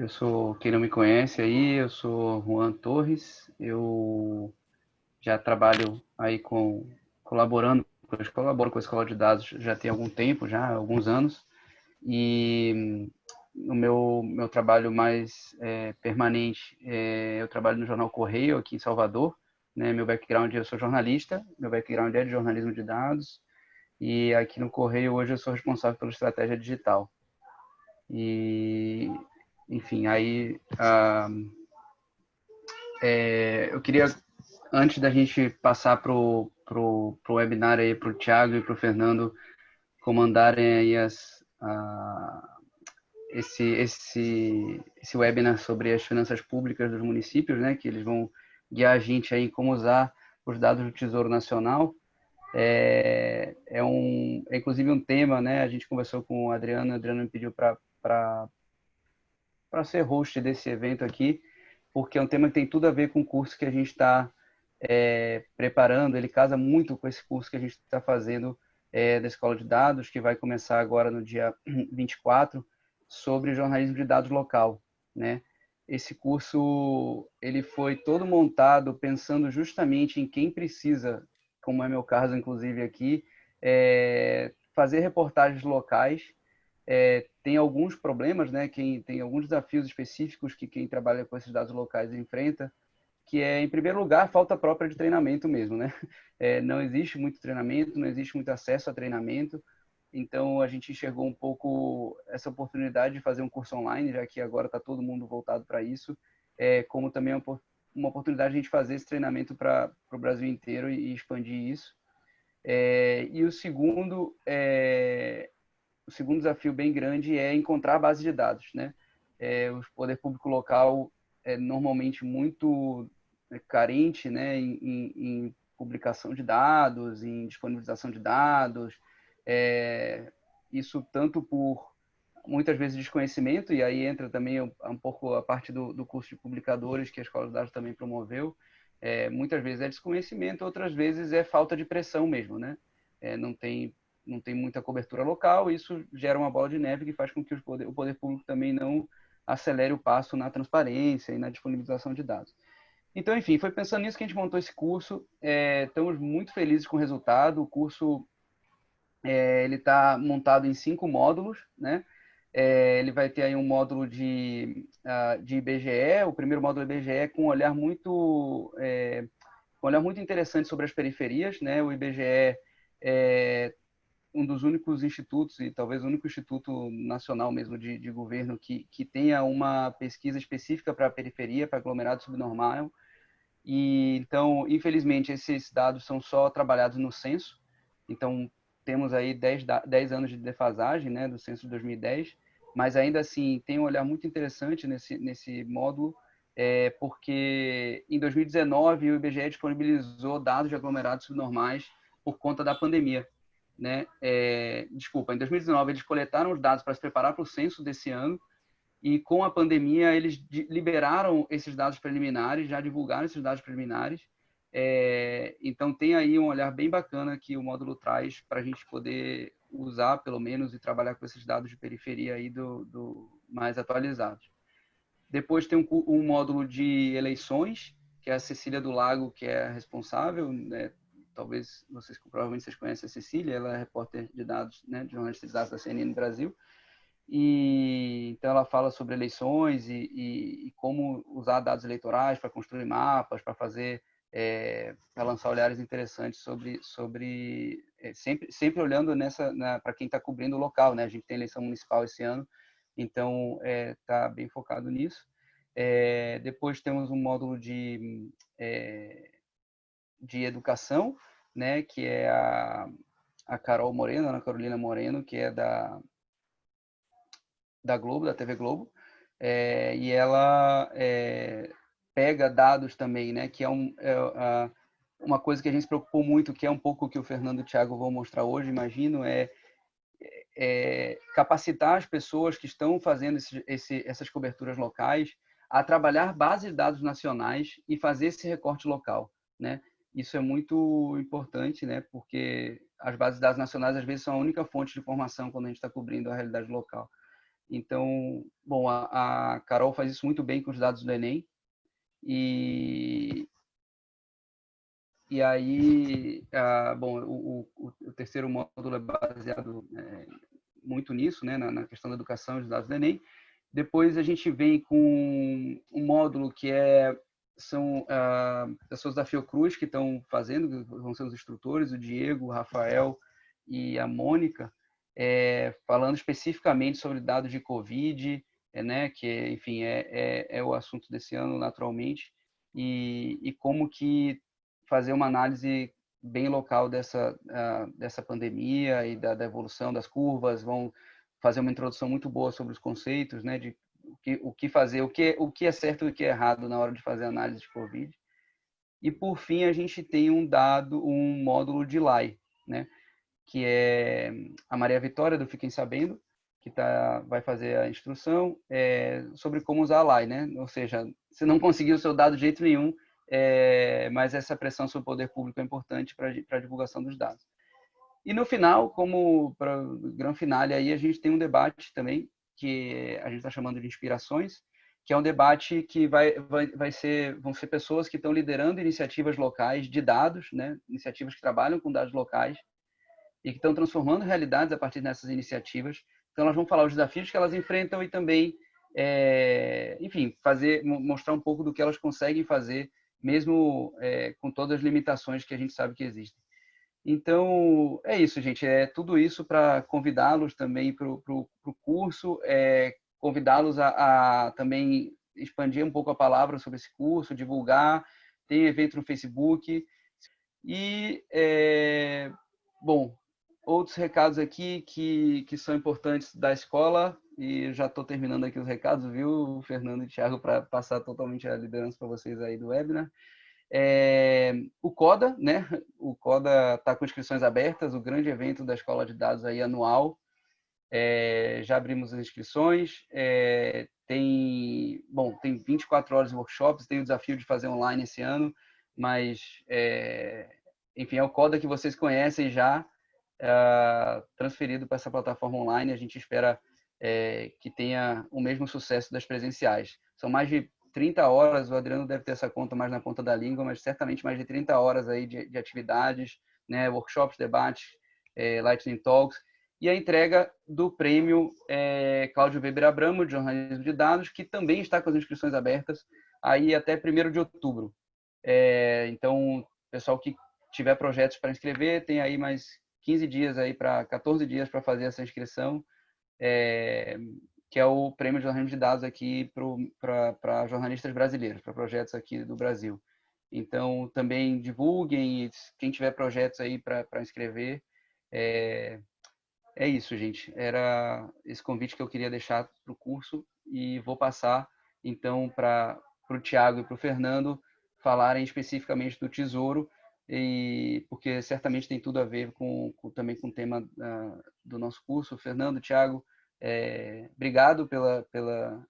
Eu sou, quem não me conhece aí, eu sou Juan Torres, eu já trabalho aí com, colaborando, colaboro com a Escola de Dados já tem algum tempo, já alguns anos, e o meu, meu trabalho mais é, permanente, é, eu trabalho no Jornal Correio, aqui em Salvador, né, meu background, eu sou jornalista, meu background é de jornalismo de dados, e aqui no Correio hoje eu sou responsável pela estratégia digital. E, enfim, aí ah, é, eu queria, antes da gente passar para o pro, pro webinar aí, para o Thiago e para o Fernando comandarem aí as, ah, esse, esse, esse webinar sobre as finanças públicas dos municípios, né, que eles vão guiar a gente aí em como usar os dados do Tesouro Nacional. É, é, um, é inclusive um tema, né? A gente conversou com o Adriano, o Adriano me pediu para ser host desse evento aqui, porque é um tema que tem tudo a ver com o curso que a gente está é, preparando. Ele casa muito com esse curso que a gente está fazendo é, da Escola de Dados, que vai começar agora no dia 24, sobre jornalismo de dados local, né? Esse curso ele foi todo montado pensando justamente em quem precisa como é meu caso, inclusive, aqui, é fazer reportagens locais. É, tem alguns problemas, né? Quem, tem alguns desafios específicos que quem trabalha com esses dados locais enfrenta, que é, em primeiro lugar, falta própria de treinamento mesmo, né? É, não existe muito treinamento, não existe muito acesso a treinamento, então a gente enxergou um pouco essa oportunidade de fazer um curso online, já que agora está todo mundo voltado para isso, é, como também uma uma oportunidade de a gente fazer esse treinamento para o Brasil inteiro e, e expandir isso. É, e o segundo, é, o segundo desafio bem grande é encontrar a base de dados, né? É, o poder público local é normalmente muito é, carente, né, em, em, publicação de dados, em disponibilização de dados. É, isso tanto por muitas vezes desconhecimento, e aí entra também um, um pouco a parte do, do, curso de publicadores que a Escola de Dados também promoveu. É, muitas vezes é desconhecimento, outras vezes é falta de pressão mesmo, né? É, não, tem, não tem muita cobertura local, isso gera uma bola de neve que faz com que o poder, o poder público também não acelere o passo na transparência e na disponibilização de dados. Então, enfim, foi pensando nisso que a gente montou esse curso. É, estamos muito felizes com o resultado. O curso é, ele está montado em cinco módulos, né? É, ele vai ter aí um módulo de, uh, de IBGE, o primeiro módulo IBGE com um olhar muito, é, um olhar muito interessante sobre as periferias. Né? O IBGE é um dos únicos institutos, e talvez o único instituto nacional mesmo de, de governo que, que tenha uma pesquisa específica para a periferia, para aglomerado subnormal. E, então, infelizmente, esses dados são só trabalhados no censo. Então, temos aí 10, 10 anos de defasagem né, do censo de 2010, mas ainda assim tem um olhar muito interessante nesse, nesse módulo, é, porque em 2019 o IBGE disponibilizou dados de aglomerados subnormais por conta da pandemia. Né? É, desculpa, em 2019 eles coletaram os dados para se preparar para o censo desse ano, e com a pandemia eles liberaram esses dados preliminares, já divulgaram esses dados preliminares, é, então, tem aí um olhar bem bacana que o módulo traz para a gente poder usar, pelo menos, e trabalhar com esses dados de periferia aí do, do mais atualizados. Depois tem um, um, módulo de eleições, que é a Cecília do Lago, que é responsável, né? Talvez vocês, provavelmente vocês conhecem a Cecília, ela é repórter de dados, né, de jornalista de dados da CNN Brasil, e então ela fala sobre eleições e, e, e como usar dados eleitorais para construir mapas, para fazer é, para lançar olhares interessantes sobre, sobre é, sempre, sempre olhando nessa para quem está cobrindo o local, né? A gente tem eleição municipal esse ano, então está é, tá bem focado nisso. É, depois temos um módulo de é, de educação, né? Que é a, a Carol Moreno, Ana Carolina Moreno, que é da da Globo, da TV Globo, é, e ela é, pega dados também, né? Que é, um, é, uma coisa que a gente se preocupou muito, que é um pouco o que o Fernando e o Thiago vão mostrar hoje, imagino, é, é capacitar as pessoas que estão fazendo esse, esse, essas coberturas locais a trabalhar bases de dados nacionais e fazer esse recorte local, né? Isso é muito importante, né? Porque as bases de dados nacionais às vezes são a única fonte de informação quando a gente está cobrindo a realidade local. Então, bom, a, a Carol faz isso muito bem com os dados do Enem. E, e aí, ah, bom, o, o, o, terceiro módulo é baseado é, muito nisso, né, na, na, questão da educação e dos dados do Enem. Depois a gente vem com um módulo que é são ah, pessoas da Fiocruz que estão fazendo, vão ser os instrutores, o Diego, o Rafael e a Mônica, é, falando especificamente sobre dados de Covid, é, né, que, enfim, é, é, é, o assunto desse ano, naturalmente, e, e como que fazer uma análise bem local dessa, uh, dessa pandemia e da, da, evolução das curvas, vão fazer uma introdução muito boa sobre os conceitos, né, de que, o que fazer, o que, o que é certo e o que é errado na hora de fazer análise de Covid. E, por fim, a gente tem um dado, um módulo de LAI, né, que é a Maria Vitória, do Fiquem Sabendo, que tá, vai fazer a instrução é, sobre como usar a LAI, né? Ou seja, se não conseguir o seu dado de jeito nenhum, é, mas essa pressão sobre o poder público é importante para a divulgação dos dados. E no final, como para o grande finale, aí a gente tem um debate também, que a gente está chamando de inspirações, que é um debate que vai, vai, vai ser, vão ser pessoas que estão liderando iniciativas locais de dados, né? iniciativas que trabalham com dados locais, e que estão transformando realidades a partir dessas iniciativas. Então, elas vão falar os desafios que elas enfrentam e também, é, enfim, fazer mostrar um pouco do que elas conseguem fazer, mesmo é, com todas as limitações que a gente sabe que existem. Então, é isso, gente. É tudo isso para convidá-los também para o curso, é, convidá-los a, a, também expandir um pouco a palavra sobre esse curso, divulgar. Tem evento no Facebook. E, é, bom, outros recados aqui que, que são importantes da escola, e já estou terminando aqui os recados, viu, Fernando e Thiago, para passar totalmente a liderança para vocês aí do webinar. É, o CODA, né? O CODA está com inscrições abertas, o grande evento da Escola de Dados aí anual. É, já abrimos as inscrições. É, tem, bom, tem 24 horas de workshops, tem o desafio de fazer online esse ano, mas, é, enfim, é o CODA que vocês conhecem já, é, transferido para essa plataforma online. A gente espera é, que tenha o mesmo sucesso das presenciais. São mais de 30 horas, o Adriano deve ter essa conta mais na ponta da língua, mas certamente mais de 30 horas aí de, de atividades, né, workshops, debates, é, Lightning Talks, e a entrega do prêmio é, Cláudio Weber Abramo, de jornalismo de dados, que também está com as inscrições abertas aí até 1 de outubro. É, então, pessoal que tiver projetos para inscrever, tem aí mais 15 dias aí para 14 dias para fazer essa inscrição, é, que é o prêmio de jornalismo de dados aqui para jornalistas brasileiros, para projetos aqui do Brasil. Então, também divulguem, quem tiver projetos aí para inscrever. É, é isso, gente. Era esse convite que eu queria deixar para o curso e vou passar, então, para o Tiago e para o Fernando falarem especificamente do Tesouro, e porque certamente tem tudo a ver com, com também com o tema uh, do nosso curso. Fernando, Tiago, é, obrigado pela, pela,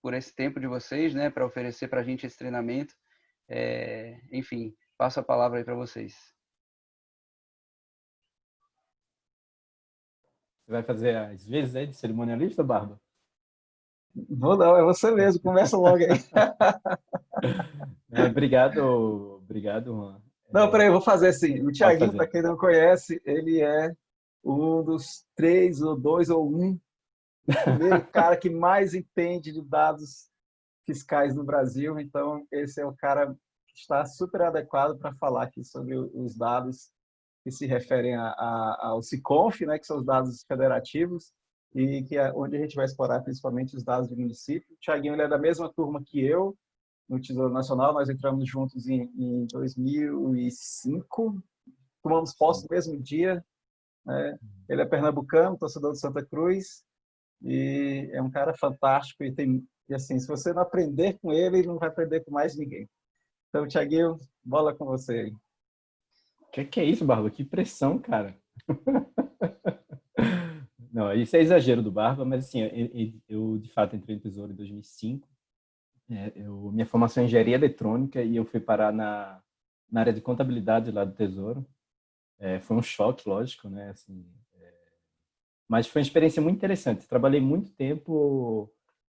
por esse tempo de vocês, né, para oferecer para a gente esse treinamento. É, enfim, passo a palavra aí para vocês. Você vai fazer as vezes aí de cerimonialista, Barba? Vou não, é você mesmo, começa logo aí. é, obrigado, obrigado, Juan. Não, peraí, eu vou fazer assim. O Tiaguinho, para quem não conhece, ele é um dos três, ou dois, ou um, primeiro cara que mais entende de dados fiscais no Brasil. Então, esse é o cara que está super adequado para falar aqui sobre os dados que se referem a, a, ao SICONF, né, que são os dados federativos, e que é onde a gente vai explorar principalmente os dados do município. O Tiaguinho é da mesma turma que eu, no Tesouro Nacional, nós entramos juntos em, em 2005, tomamos posse no mesmo dia. Né? Ele é pernambucano, torcedor de Santa Cruz, e é um cara fantástico. E, tem, e assim, se você não aprender com ele, ele não vai aprender com mais ninguém. Então, Tiaguinho, bola com você aí. Que que é isso, Barba? Que pressão, cara. Não, isso é exagero do Barba, mas assim, eu, de fato entrei no Tesouro em 2005 é, eu, minha formação é engenharia eletrônica e eu fui parar na, na área de contabilidade lá do Tesouro. É, foi um choque, lógico, né? Assim, Mas foi uma experiência muito interessante. Trabalhei muito tempo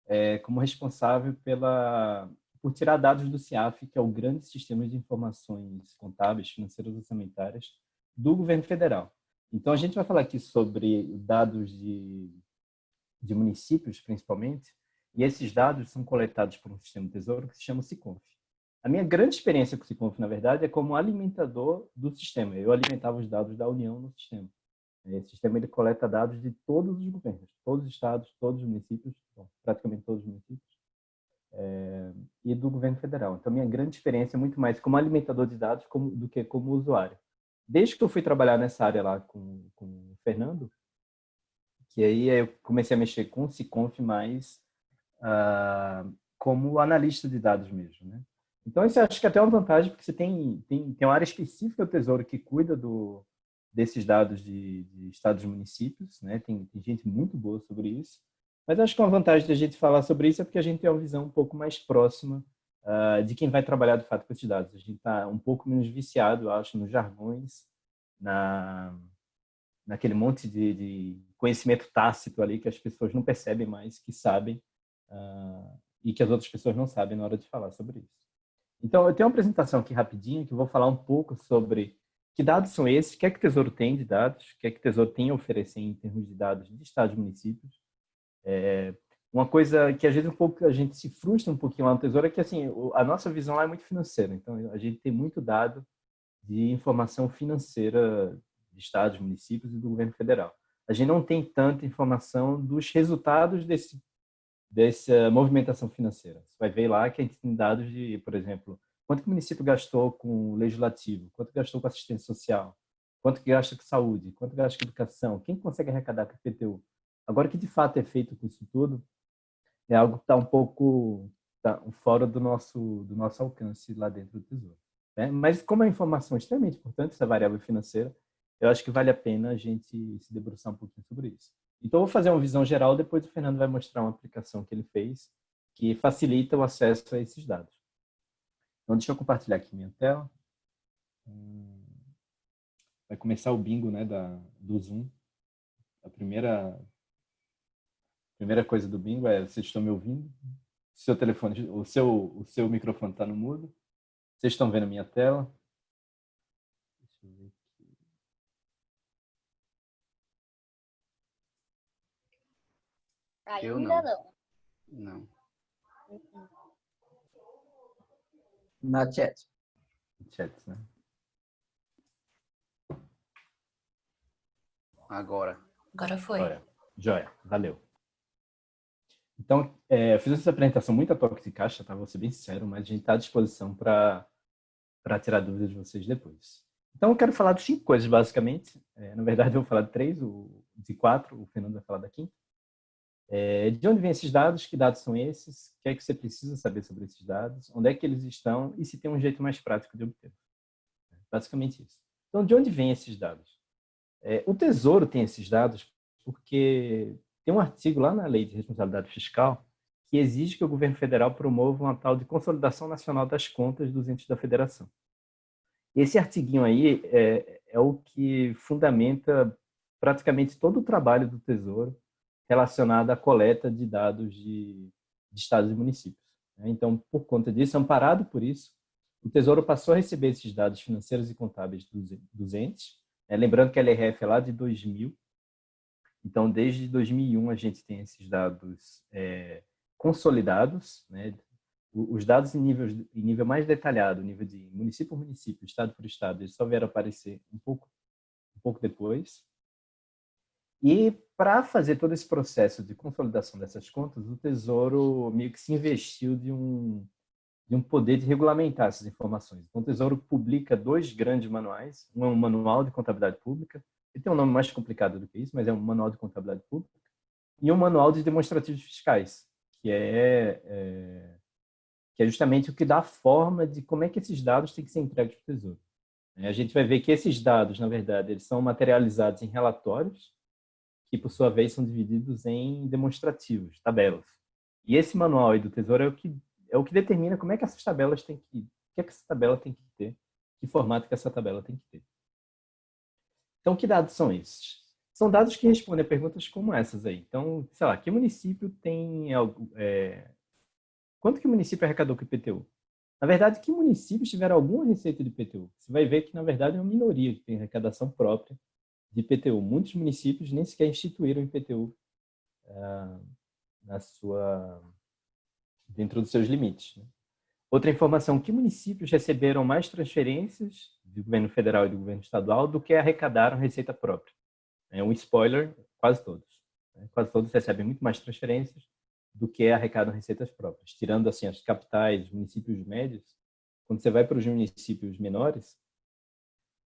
é, como responsável pela, por tirar dados do CIAF, que é o grande sistema de informações contábeis, financeiras e orçamentárias do governo federal. Então, a gente vai falar aqui sobre dados de, de municípios, principalmente, e esses dados são coletados por um sistema tesouro que se chama SICONF. A minha grande experiência com o SICONF, na verdade, é como alimentador do sistema. Eu alimentava os dados da União no sistema. Esse sistema ele coleta dados de todos os governos, todos os estados, todos os municípios, bom, praticamente todos os municípios, é, e do governo federal. Então, minha grande experiência é muito mais como alimentador de dados como, do que como usuário. Desde que eu fui trabalhar nessa área lá com, com o Fernando, que aí eu comecei a mexer com o Ciconf mais uh, como analista de dados mesmo, né? Então, isso acho que é até é uma vantagem, porque você tem, tem, tem uma área específica do Tesouro que cuida do, desses dados de, de estados e municípios, né? Tem, tem, gente muito boa sobre isso. Mas acho que uma vantagem da gente falar sobre isso é porque a gente tem uma visão um pouco mais próxima uh, de quem vai trabalhar de fato com esses dados. A gente está um pouco menos viciado, acho, nos jargões, na, naquele monte de, de, conhecimento tácito ali que as pessoas não percebem mais que sabem uh, e que as outras pessoas não sabem na hora de falar sobre isso. Então, eu tenho uma apresentação aqui rapidinho que eu vou falar um pouco sobre que dados são esses, o que é que o Tesouro tem de dados, o que é que o Tesouro tem a oferecer em termos de dados de estados e municípios. É, uma coisa que às vezes um pouco a gente se frustra um pouquinho lá no Tesouro é que assim a nossa visão lá é muito financeira. Então a gente tem muito dado de informação financeira de estados, municípios e do governo federal. A gente não tem tanta informação dos resultados desse dessa movimentação financeira. Você vai ver lá que a gente tem dados de, por exemplo, Quanto que o município gastou com o legislativo? Quanto gastou com assistência social? Quanto que gasta com saúde? Quanto gasta com educação? Quem consegue arrecadar com a PTU? Agora, o que de fato é feito com isso tudo é algo que está um pouco tá fora do nosso, do nosso alcance lá dentro do Tesouro. Né? Mas como a informação é extremamente importante, essa variável financeira, eu acho que vale a pena a gente se debruçar um pouquinho sobre isso. Então, eu vou fazer uma visão geral, depois o Fernando vai mostrar uma aplicação que ele fez que facilita o acesso a esses dados. Então, deixa eu compartilhar aqui minha tela. Hum, vai começar o bingo né, da, do Zoom. A primeira, primeira coisa do bingo é, vocês estão me ouvindo? O seu telefone, o seu, o seu microfone está no mudo? Vocês estão vendo a minha tela? Deixa eu ver aqui. Ainda eu não. Não. não. Na chat. Chat, né? Agora. Agora foi. Joia, Joia. valeu. Então, é, eu fiz essa apresentação muito a toque de caixa, tá? Vou ser bem sincero, mas a gente está à disposição para tirar dúvidas de vocês depois. Então, eu quero falar de cinco coisas, basicamente. É, na verdade, eu vou falar de três, o, de quatro, o Fernando vai falar da quinta. É, de onde vêm esses dados? Que dados são esses? O que é que você precisa saber sobre esses dados? Onde é que eles estão? E se tem um jeito mais prático de obter? Basicamente isso. Então, de onde vêm esses dados? É, o Tesouro tem esses dados porque tem um artigo lá na Lei de Responsabilidade Fiscal que exige que o governo federal promova uma tal de consolidação nacional das contas dos entes da federação. Esse artiguinho aí é, é o que fundamenta praticamente todo o trabalho do Tesouro relacionada à coleta de dados de, de estados e municípios. Né? Então, por conta disso, amparado por isso, o Tesouro passou a receber esses dados financeiros e contábeis dos, entes. Né? Lembrando que a LRF é lá de 2000, então desde 2001 a gente tem esses dados é, consolidados, né? os dados em nível, em nível mais detalhado, nível de município por município, estado por estado, eles só vieram aparecer um pouco, um pouco depois. E para fazer todo esse processo de consolidação dessas contas, o Tesouro meio que se investiu de um, de um poder de regulamentar essas informações. Então, o Tesouro publica dois grandes manuais. Um é um manual de contabilidade pública, ele tem um nome mais complicado do que isso, mas é um manual de contabilidade pública, e um manual de demonstrativos fiscais, que é, é, que é justamente o que dá a forma de como é que esses dados têm que ser entregues para o Tesouro. A gente vai ver que esses dados, na verdade, eles são materializados em relatórios, que por sua vez são divididos em demonstrativos, tabelas. E esse manual aí do Tesouro é o que é o que determina como é que essas tabelas têm que, que é que essa tabela tem que ter, que formato que essa tabela tem que ter. Então, que dados são esses? são dados que respondem a perguntas como essas aí. Então, sei lá, que município tem algo... É... Quanto que o município arrecadou com o IPTU? Na verdade, que municípios tiveram alguma receita de IPTU? Você vai ver que, na verdade, é uma minoria que tem arrecadação própria de IPTU. Muitos municípios nem sequer instituíram IPTU uh, na sua, dentro dos seus limites. Né? Outra informação, que municípios receberam mais transferências do governo federal e do governo estadual do que arrecadaram receita própria? É um spoiler, quase todos. Né? Quase todos recebem muito mais transferências do que arrecadam receitas próprias. Tirando assim as capitais, os municípios médios, quando você vai para os municípios menores,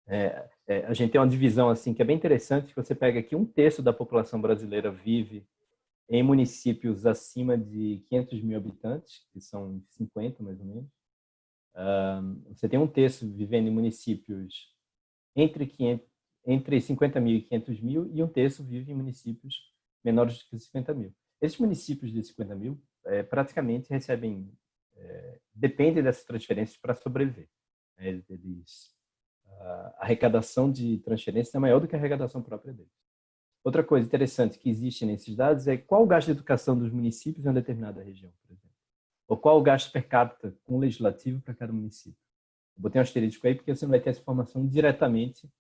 é, é, a gente tem uma divisão assim que é bem interessante, que você pega aqui um terço da população brasileira vive em municípios acima de 500 mil habitantes, que são 50 mais ou menos. você tem um terço vivendo em municípios entre, 500, entre 50 mil e 500 mil e um terço vive em municípios menores que 50 mil. Esses municípios de 50 mil é, praticamente recebem, é, dependem dessas transferências para sobreviver. Né? Eles, a arrecadação de transferências é maior do que a arrecadação própria deles. Outra coisa interessante que existe nesses dados é qual o gasto de educação dos municípios em uma determinada região, por exemplo. Ou qual o gasto per capita com o legislativo para cada município. Eu botei um asterisco aí porque você não vai ter essa informação diretamente.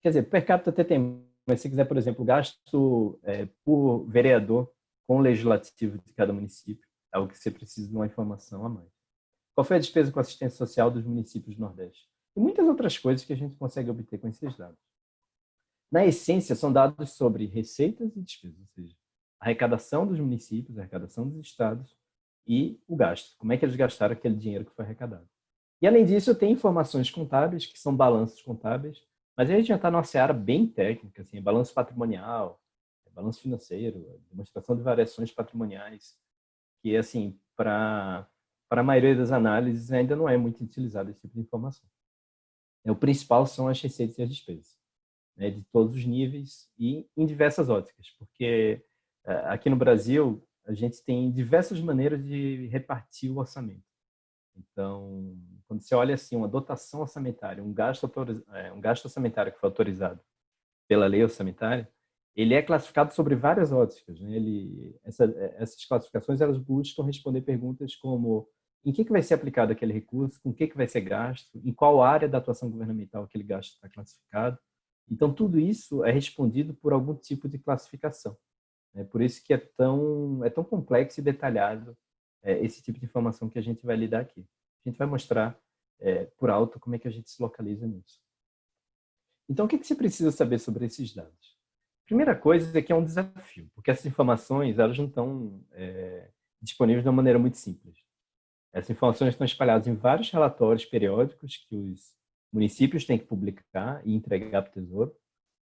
Quer dizer, per capita até tem, mas se quiser, por exemplo, gasto é, por vereador com o legislativo de cada município, é algo que você precisa de uma informação a mais. Qual foi a despesa com assistência social dos municípios do Nordeste? E muitas outras coisas que a gente consegue obter com esses dados na essência, são dados sobre receitas e despesas, ou seja, arrecadação dos municípios, arrecadação dos estados e o gasto, como é que eles gastaram aquele dinheiro que foi arrecadado. E, além disso, tem informações contábeis, que são balanços contábeis, mas a gente já está numa seara bem técnica, assim, é balanço patrimonial, é balanço financeiro, é demonstração de variações patrimoniais, que, assim, para a maioria das análises ainda não é muito utilizado esse tipo de informação. É, o principal são as receitas e as despesas né, de todos os níveis e em diversas óticas, porque eh, aqui no Brasil a gente tem diversas maneiras de repartir o orçamento. Então, quando você olha assim uma dotação orçamentária, um gasto, é, um gasto orçamentário que foi autorizado pela lei orçamentária, ele é classificado sobre várias óticas. Né? Ele, essa, essas classificações elas buscam responder perguntas como em que, que vai ser aplicado aquele recurso, com que, que vai ser gasto, em qual área da atuação governamental aquele gasto está classificado, então, tudo isso é respondido por algum tipo de classificação. É por isso que é tão, é tão complexo e detalhado é, esse tipo de informação que a gente vai lidar aqui. A gente vai mostrar é, por alto como é que a gente se localiza nisso. Então, o que, que você precisa saber sobre esses dados? Primeira coisa é que é um desafio, porque essas informações elas não estão é, disponíveis de uma maneira muito simples. Essas informações estão espalhadas em vários relatórios periódicos que os municípios têm que publicar e entregar para o Tesouro.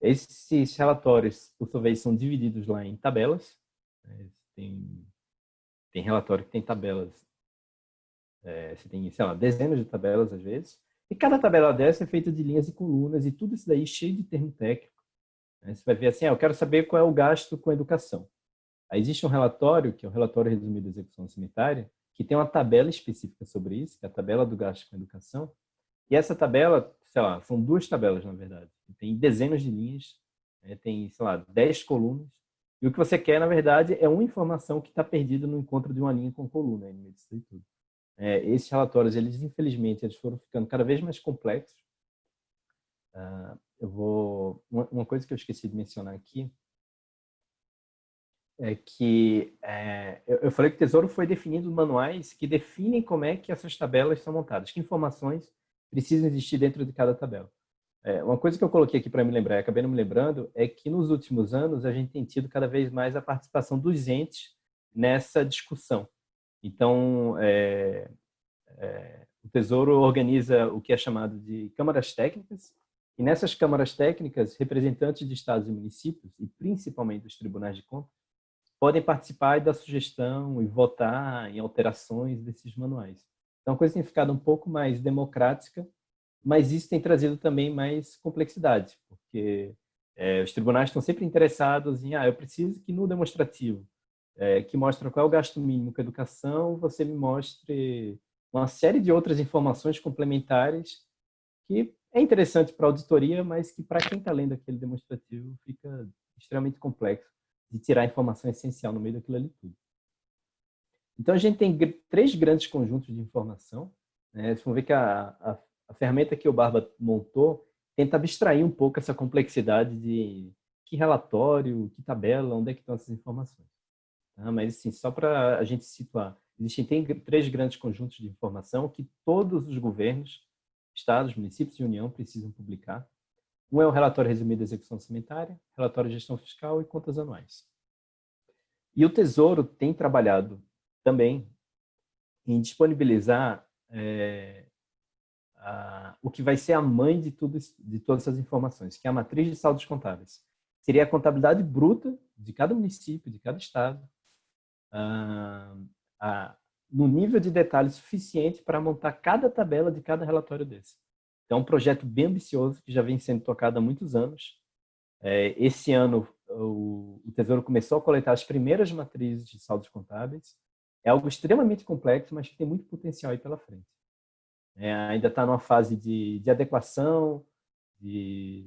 Esses relatórios, por sua vez, são divididos lá em tabelas. Né? Tem, tem relatório que tem tabelas, é, você tem, sei lá, dezenas de tabelas às vezes. E cada tabela dessa é feita de linhas e colunas e tudo isso daí cheio de termo técnico. Né? Você vai ver assim, ah, eu quero saber qual é o gasto com educação. Aí existe um relatório, que é o relatório resumido da execução cemitária, que tem uma tabela específica sobre isso, que é a tabela do gasto com educação, e essa tabela, sei lá, são duas tabelas, na verdade. Tem dezenas de linhas, né? tem, sei lá, dez colunas. E o que você quer, na verdade, é uma informação que está perdida no encontro de uma linha com coluna, no meio disso tudo. É, esses relatórios, eles, infelizmente, eles foram ficando cada vez mais complexos. Uh, eu vou... Uma, uma, coisa que eu esqueci de mencionar aqui é que é, eu, eu falei que o Tesouro foi definindo manuais que definem como é que essas tabelas são montadas, que informações precisam existir dentro de cada tabela. É, uma coisa que eu coloquei aqui para me lembrar, acabei não me lembrando, é que nos últimos anos a gente tem tido cada vez mais a participação dos entes nessa discussão. Então, é, é, o Tesouro organiza o que é chamado de câmaras técnicas, e nessas câmaras técnicas, representantes de estados e municípios, e principalmente dos tribunais de contas, podem participar da sugestão e votar em alterações desses manuais. Então, a coisa tem ficado um pouco mais democrática, mas isso tem trazido também mais complexidade, porque é, os tribunais estão sempre interessados em, ah, eu preciso que no demonstrativo, é, que mostra qual é o gasto mínimo com a educação, você me mostre uma série de outras informações complementares que é interessante para a auditoria, mas que para quem está lendo aquele demonstrativo fica extremamente complexo de tirar a informação essencial no meio daquilo ali tudo. Então, a gente tem três grandes conjuntos de informação. Né? Vocês vão ver que a, a, a ferramenta que o Barba montou tenta abstrair um pouco essa complexidade de que relatório, que tabela, onde é que estão essas informações. Tá? Mas, assim, só para a gente situar, existem tem três grandes conjuntos de informação que todos os governos, estados, municípios e União precisam publicar. Um é o relatório resumido da execução orçamentária, relatório de gestão fiscal e contas anuais. E o Tesouro tem trabalhado também em disponibilizar é, a, o que vai ser a mãe de, tudo, de todas essas informações, que é a matriz de saldos contábeis. Seria a contabilidade bruta de cada município, de cada estado, a, a, no nível de detalhe suficiente para montar cada tabela de cada relatório desse. Então, é um projeto bem ambicioso que já vem sendo tocado há muitos anos. É, esse ano, o, o Tesouro começou a coletar as primeiras matrizes de saldos contábeis. É algo extremamente complexo, mas que tem muito potencial aí pela frente. É, ainda está numa fase de, de adequação, de,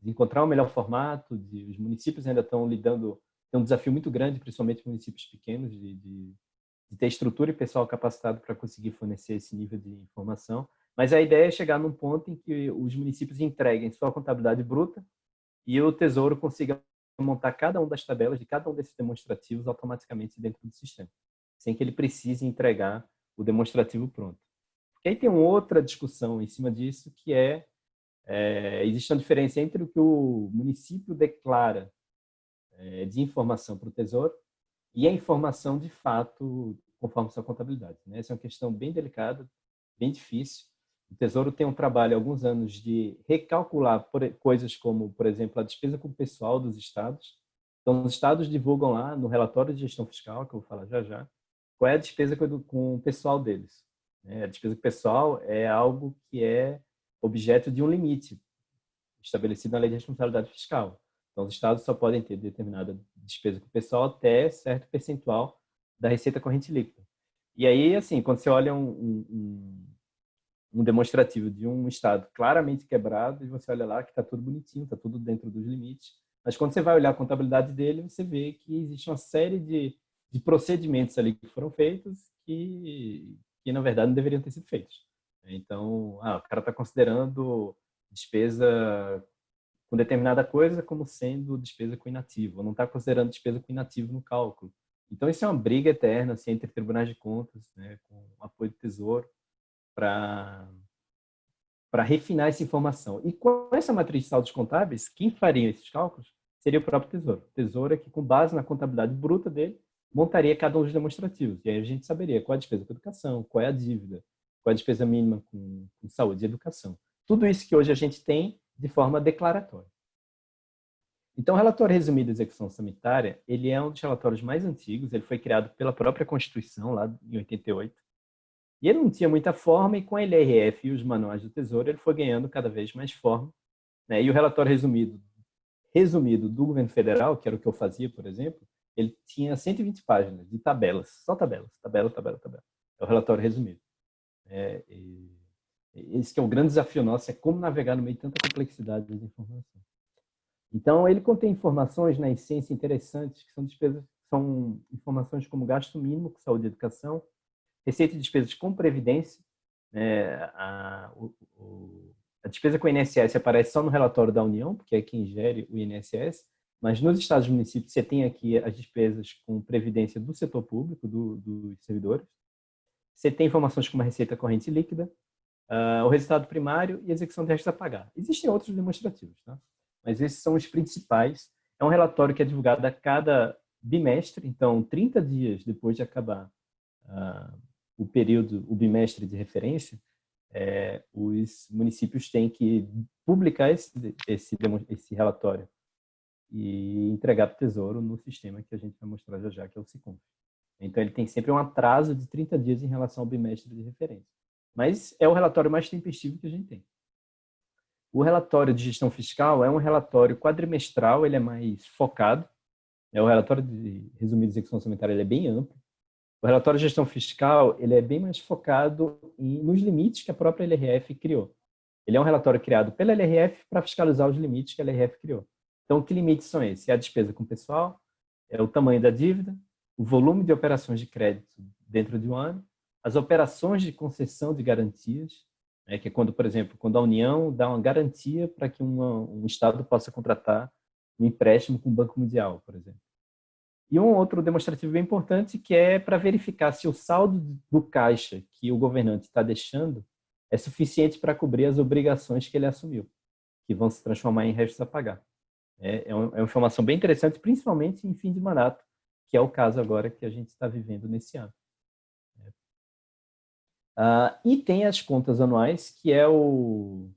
de, encontrar o um melhor formato, de, os municípios ainda estão lidando, tem um desafio muito grande, principalmente municípios pequenos, de, de, de ter estrutura e pessoal capacitado para conseguir fornecer esse nível de informação. Mas a ideia é chegar num ponto em que os municípios entreguem sua contabilidade bruta e o Tesouro consiga montar cada uma das tabelas de cada um desses demonstrativos automaticamente dentro do sistema, sem que ele precise entregar o demonstrativo pronto. Porque aí tem outra discussão em cima disso, que é, é existe uma diferença entre o que o município declara é, de informação para o Tesouro e a informação de fato conforme sua contabilidade. Né? Essa é uma questão bem delicada, bem difícil, o Tesouro tem um trabalho há alguns anos de recalcular coisas como, por exemplo, a despesa com o pessoal dos estados. Então, os estados divulgam lá no relatório de gestão fiscal, que eu vou falar já já, qual é a despesa com o pessoal deles. Né? A despesa com o pessoal é algo que é objeto de um limite estabelecido na lei de responsabilidade fiscal. Então, os estados só podem ter determinada despesa com o pessoal até certo percentual da receita corrente líquida. E aí, assim, quando você olha um, um, um demonstrativo de um estado claramente quebrado e você olha lá que está tudo bonitinho, está tudo dentro dos limites. Mas quando você vai olhar a contabilidade dele, você vê que existe uma série de, de procedimentos ali que foram feitos que, que, na verdade, não deveriam ter sido feitos. Então, ah, o cara está considerando despesa com determinada coisa como sendo despesa com inativo, não está considerando despesa com inativo no cálculo. Então, isso é uma briga eterna assim, entre tribunais de contas, né, com apoio do Tesouro, para refinar essa informação. E com essa matriz de saldos contábeis, quem faria esses cálculos seria o próprio Tesouro. O Tesouro é que, com base na contabilidade bruta dele, montaria cada um dos demonstrativos. E aí a gente saberia qual é a despesa com educação, qual é a dívida, qual é a despesa mínima com, com saúde e educação. Tudo isso que hoje a gente tem de forma declaratória. Então, o relatório resumido de execução sanitária, ele é um dos relatórios mais antigos, ele foi criado pela própria Constituição, lá em 88, e ele não tinha muita forma, e com a LRF e os manuais do Tesouro, ele foi ganhando cada vez mais forma. Né? E o relatório resumido, resumido do governo federal, que era o que eu fazia, por exemplo, ele tinha 120 páginas de tabelas, só tabelas, tabela, tabela, tabela. É o relatório resumido. É, esse que é o grande desafio nosso, é como navegar no meio de tanta complexidade de informação. Então, ele contém informações, na essência, interessantes, que são despesas, são informações como gasto mínimo com saúde e educação, receita de despesas com previdência, né, a, o, a despesa com o INSS aparece só no relatório da União, porque é quem gere o INSS, mas nos estados e municípios você tem aqui as despesas com previdência do setor público, do, dos servidores. Você tem informações como a receita corrente líquida, uh, o resultado primário e a execução de restos a pagar. Existem outros demonstrativos, tá? mas esses são os principais. É um relatório que é divulgado a cada bimestre, então 30 dias depois de acabar uh, o período, o bimestre de referência, é, os municípios têm que publicar esse, esse, esse relatório e entregar para o Tesouro no sistema que a gente vai mostrar já já, que é o SICOM. Então, ele tem sempre um atraso de 30 dias em relação ao bimestre de referência. Mas é o relatório mais tempestivo que a gente tem. O relatório de gestão fiscal é um relatório quadrimestral, ele é mais focado. É o relatório de resumido de execução orçamentária, ele é bem amplo. O relatório de gestão fiscal ele é bem mais focado em, nos limites que a própria LRF criou. Ele é um relatório criado pela LRF para fiscalizar os limites que a LRF criou. Então, que limites são esses? É a despesa com pessoal, é o tamanho da dívida, o volume de operações de crédito dentro de um ano, as operações de concessão de garantias, né, que é quando, por exemplo, quando a União dá uma garantia para que uma, um Estado possa contratar um empréstimo com o Banco Mundial, por exemplo. E um outro demonstrativo bem importante que é para verificar se o saldo do caixa que o governante está deixando é suficiente para cobrir as obrigações que ele assumiu, que vão se transformar em restos a pagar. É, é, uma, é uma informação bem interessante, principalmente em fim de mandato, que é o caso agora que a gente está vivendo nesse ano. Uh, e tem as contas anuais, que é o,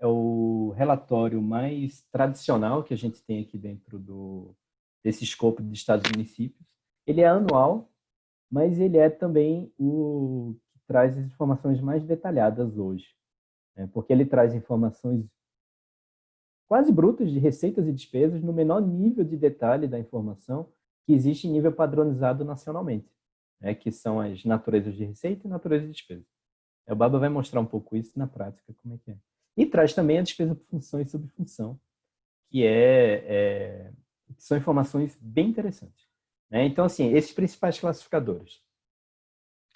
é o relatório mais tradicional que a gente tem aqui dentro do, desse escopo de estados e municípios. Ele é anual, mas ele é também o que traz as informações mais detalhadas hoje, né? porque ele traz informações quase brutas de receitas e despesas no menor nível de detalhe da informação que existe em nível padronizado nacionalmente né, que são as naturezas de receita e natureza de despesa. O Baba vai mostrar um pouco isso na prática, como é que é. E traz também a despesa por função e subfunção, que é, é são informações bem interessantes. Né? Então, assim, esses principais classificadores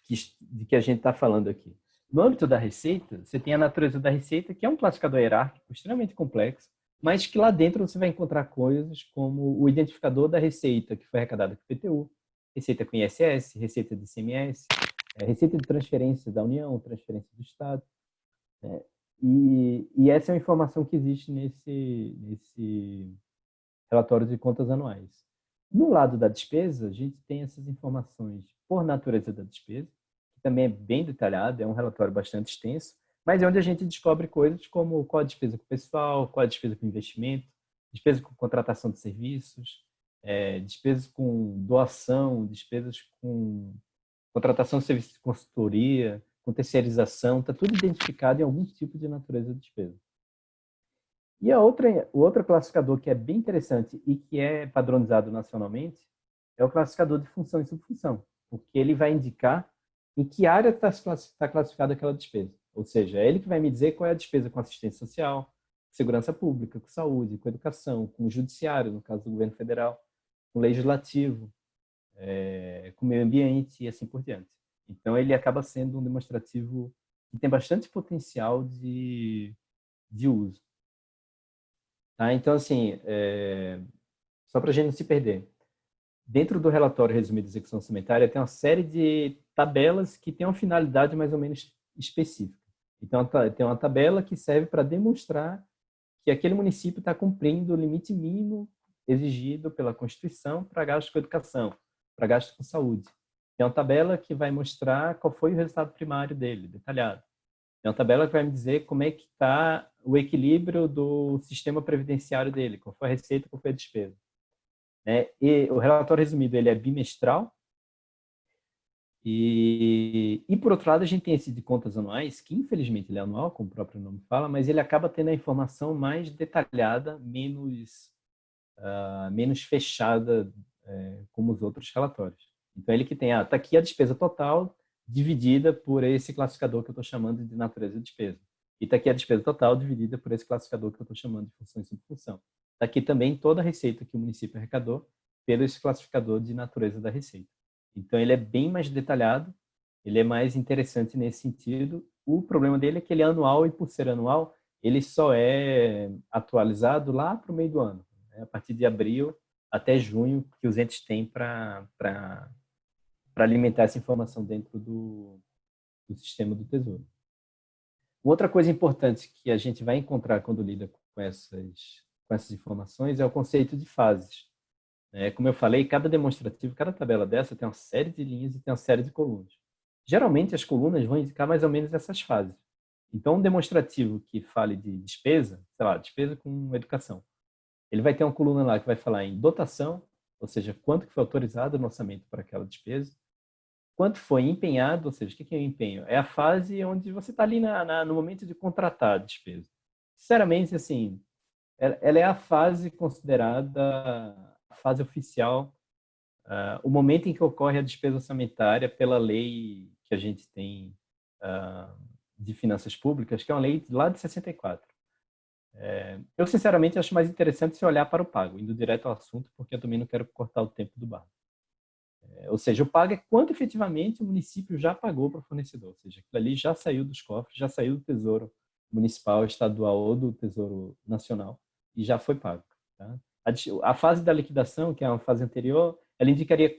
que, de que a gente está falando aqui. No âmbito da receita, você tem a natureza da receita, que é um classificador hierárquico extremamente complexo, mas que lá dentro você vai encontrar coisas como o identificador da receita que foi arrecadada com o PTU, receita com ISS, receita de ICMS, é, receita de transferência da União, transferência do Estado. Né? E, e, essa é uma informação que existe nesse, nesse relatório de contas anuais. No lado da despesa, a gente tem essas informações por natureza da despesa, que também é bem detalhado, é um relatório bastante extenso, mas é onde a gente descobre coisas como qual a despesa com o pessoal, qual a despesa com investimento, despesa com contratação de serviços, é, despesas com doação, despesas com contratação de serviço de consultoria, com terceirização, está tudo identificado em algum tipo de natureza de despesa. E a outra, o outro classificador que é bem interessante e que é padronizado nacionalmente é o classificador de função e subfunção, porque ele vai indicar em que área está tá classificada aquela despesa. Ou seja, é ele que vai me dizer qual é a despesa com assistência social, segurança pública, com saúde, com educação, com o judiciário, no caso do governo federal, com legislativo, é, com meio ambiente e assim por diante. Então, ele acaba sendo um demonstrativo que tem bastante potencial de, de uso. Tá? Então, assim, é, só para a gente não se perder, dentro do relatório resumido de execução orçamentária tem uma série de tabelas que têm uma finalidade mais ou menos específica. Então, tem uma tabela que serve para demonstrar que aquele município está cumprindo o limite mínimo exigido pela Constituição para gasto com educação, para gasto com saúde. Tem uma tabela que vai mostrar qual foi o resultado primário dele, detalhado. Tem uma tabela que vai me dizer como é que está o equilíbrio do sistema previdenciário dele, qual foi a receita, qual foi a despesa. Né? E o relatório resumido ele é bimestral. E, e, por outro lado, a gente tem esse de contas anuais, que infelizmente ele é anual, como o próprio nome fala, mas ele acaba tendo a informação mais detalhada, menos uh, menos fechada é, como os outros relatórios. Então, ele que tem, ah, tá aqui a despesa total dividida por esse classificador que eu estou chamando de natureza de despesa. E está aqui a despesa total dividida por esse classificador que eu estou chamando de função e subfunção. Está aqui também toda a receita que o município arrecadou pelo esse classificador de natureza da receita. Então, ele é bem mais detalhado, ele é mais interessante nesse sentido. O problema dele é que ele é anual e, por ser anual, ele só é atualizado lá para o meio do ano a partir de abril até junho, que os entes têm para alimentar essa informação dentro do, do sistema do Tesouro. Outra coisa importante que a gente vai encontrar quando lida com essas, com essas informações é o conceito de fases. É, como eu falei, cada demonstrativo, cada tabela dessa tem uma série de linhas e tem uma série de colunas. Geralmente, as colunas vão indicar mais ou menos essas fases. Então, um demonstrativo que fale de despesa, sei lá, despesa com educação, ele vai ter uma coluna lá que vai falar em dotação, ou seja, quanto que foi autorizado no orçamento para aquela despesa, quanto foi empenhado, ou seja, o que é o empenho? É a fase onde você está ali na, na, no momento de contratar a despesa. Sinceramente, assim, ela é a fase considerada a fase oficial, uh, o momento em que ocorre a despesa orçamentária pela lei que a gente tem uh, de finanças públicas, que é uma lei lá de 64. É, eu, sinceramente, acho mais interessante se olhar para o pago, indo direto ao assunto, porque eu também não quero cortar o tempo do bar. É, ou seja, o pago é quanto efetivamente o município já pagou para o fornecedor. Ou seja, aquilo ali já saiu dos cofres, já saiu do tesouro municipal, estadual ou do tesouro nacional e já foi pago. Tá? A, a fase da liquidação, que é uma fase anterior, ela indicaria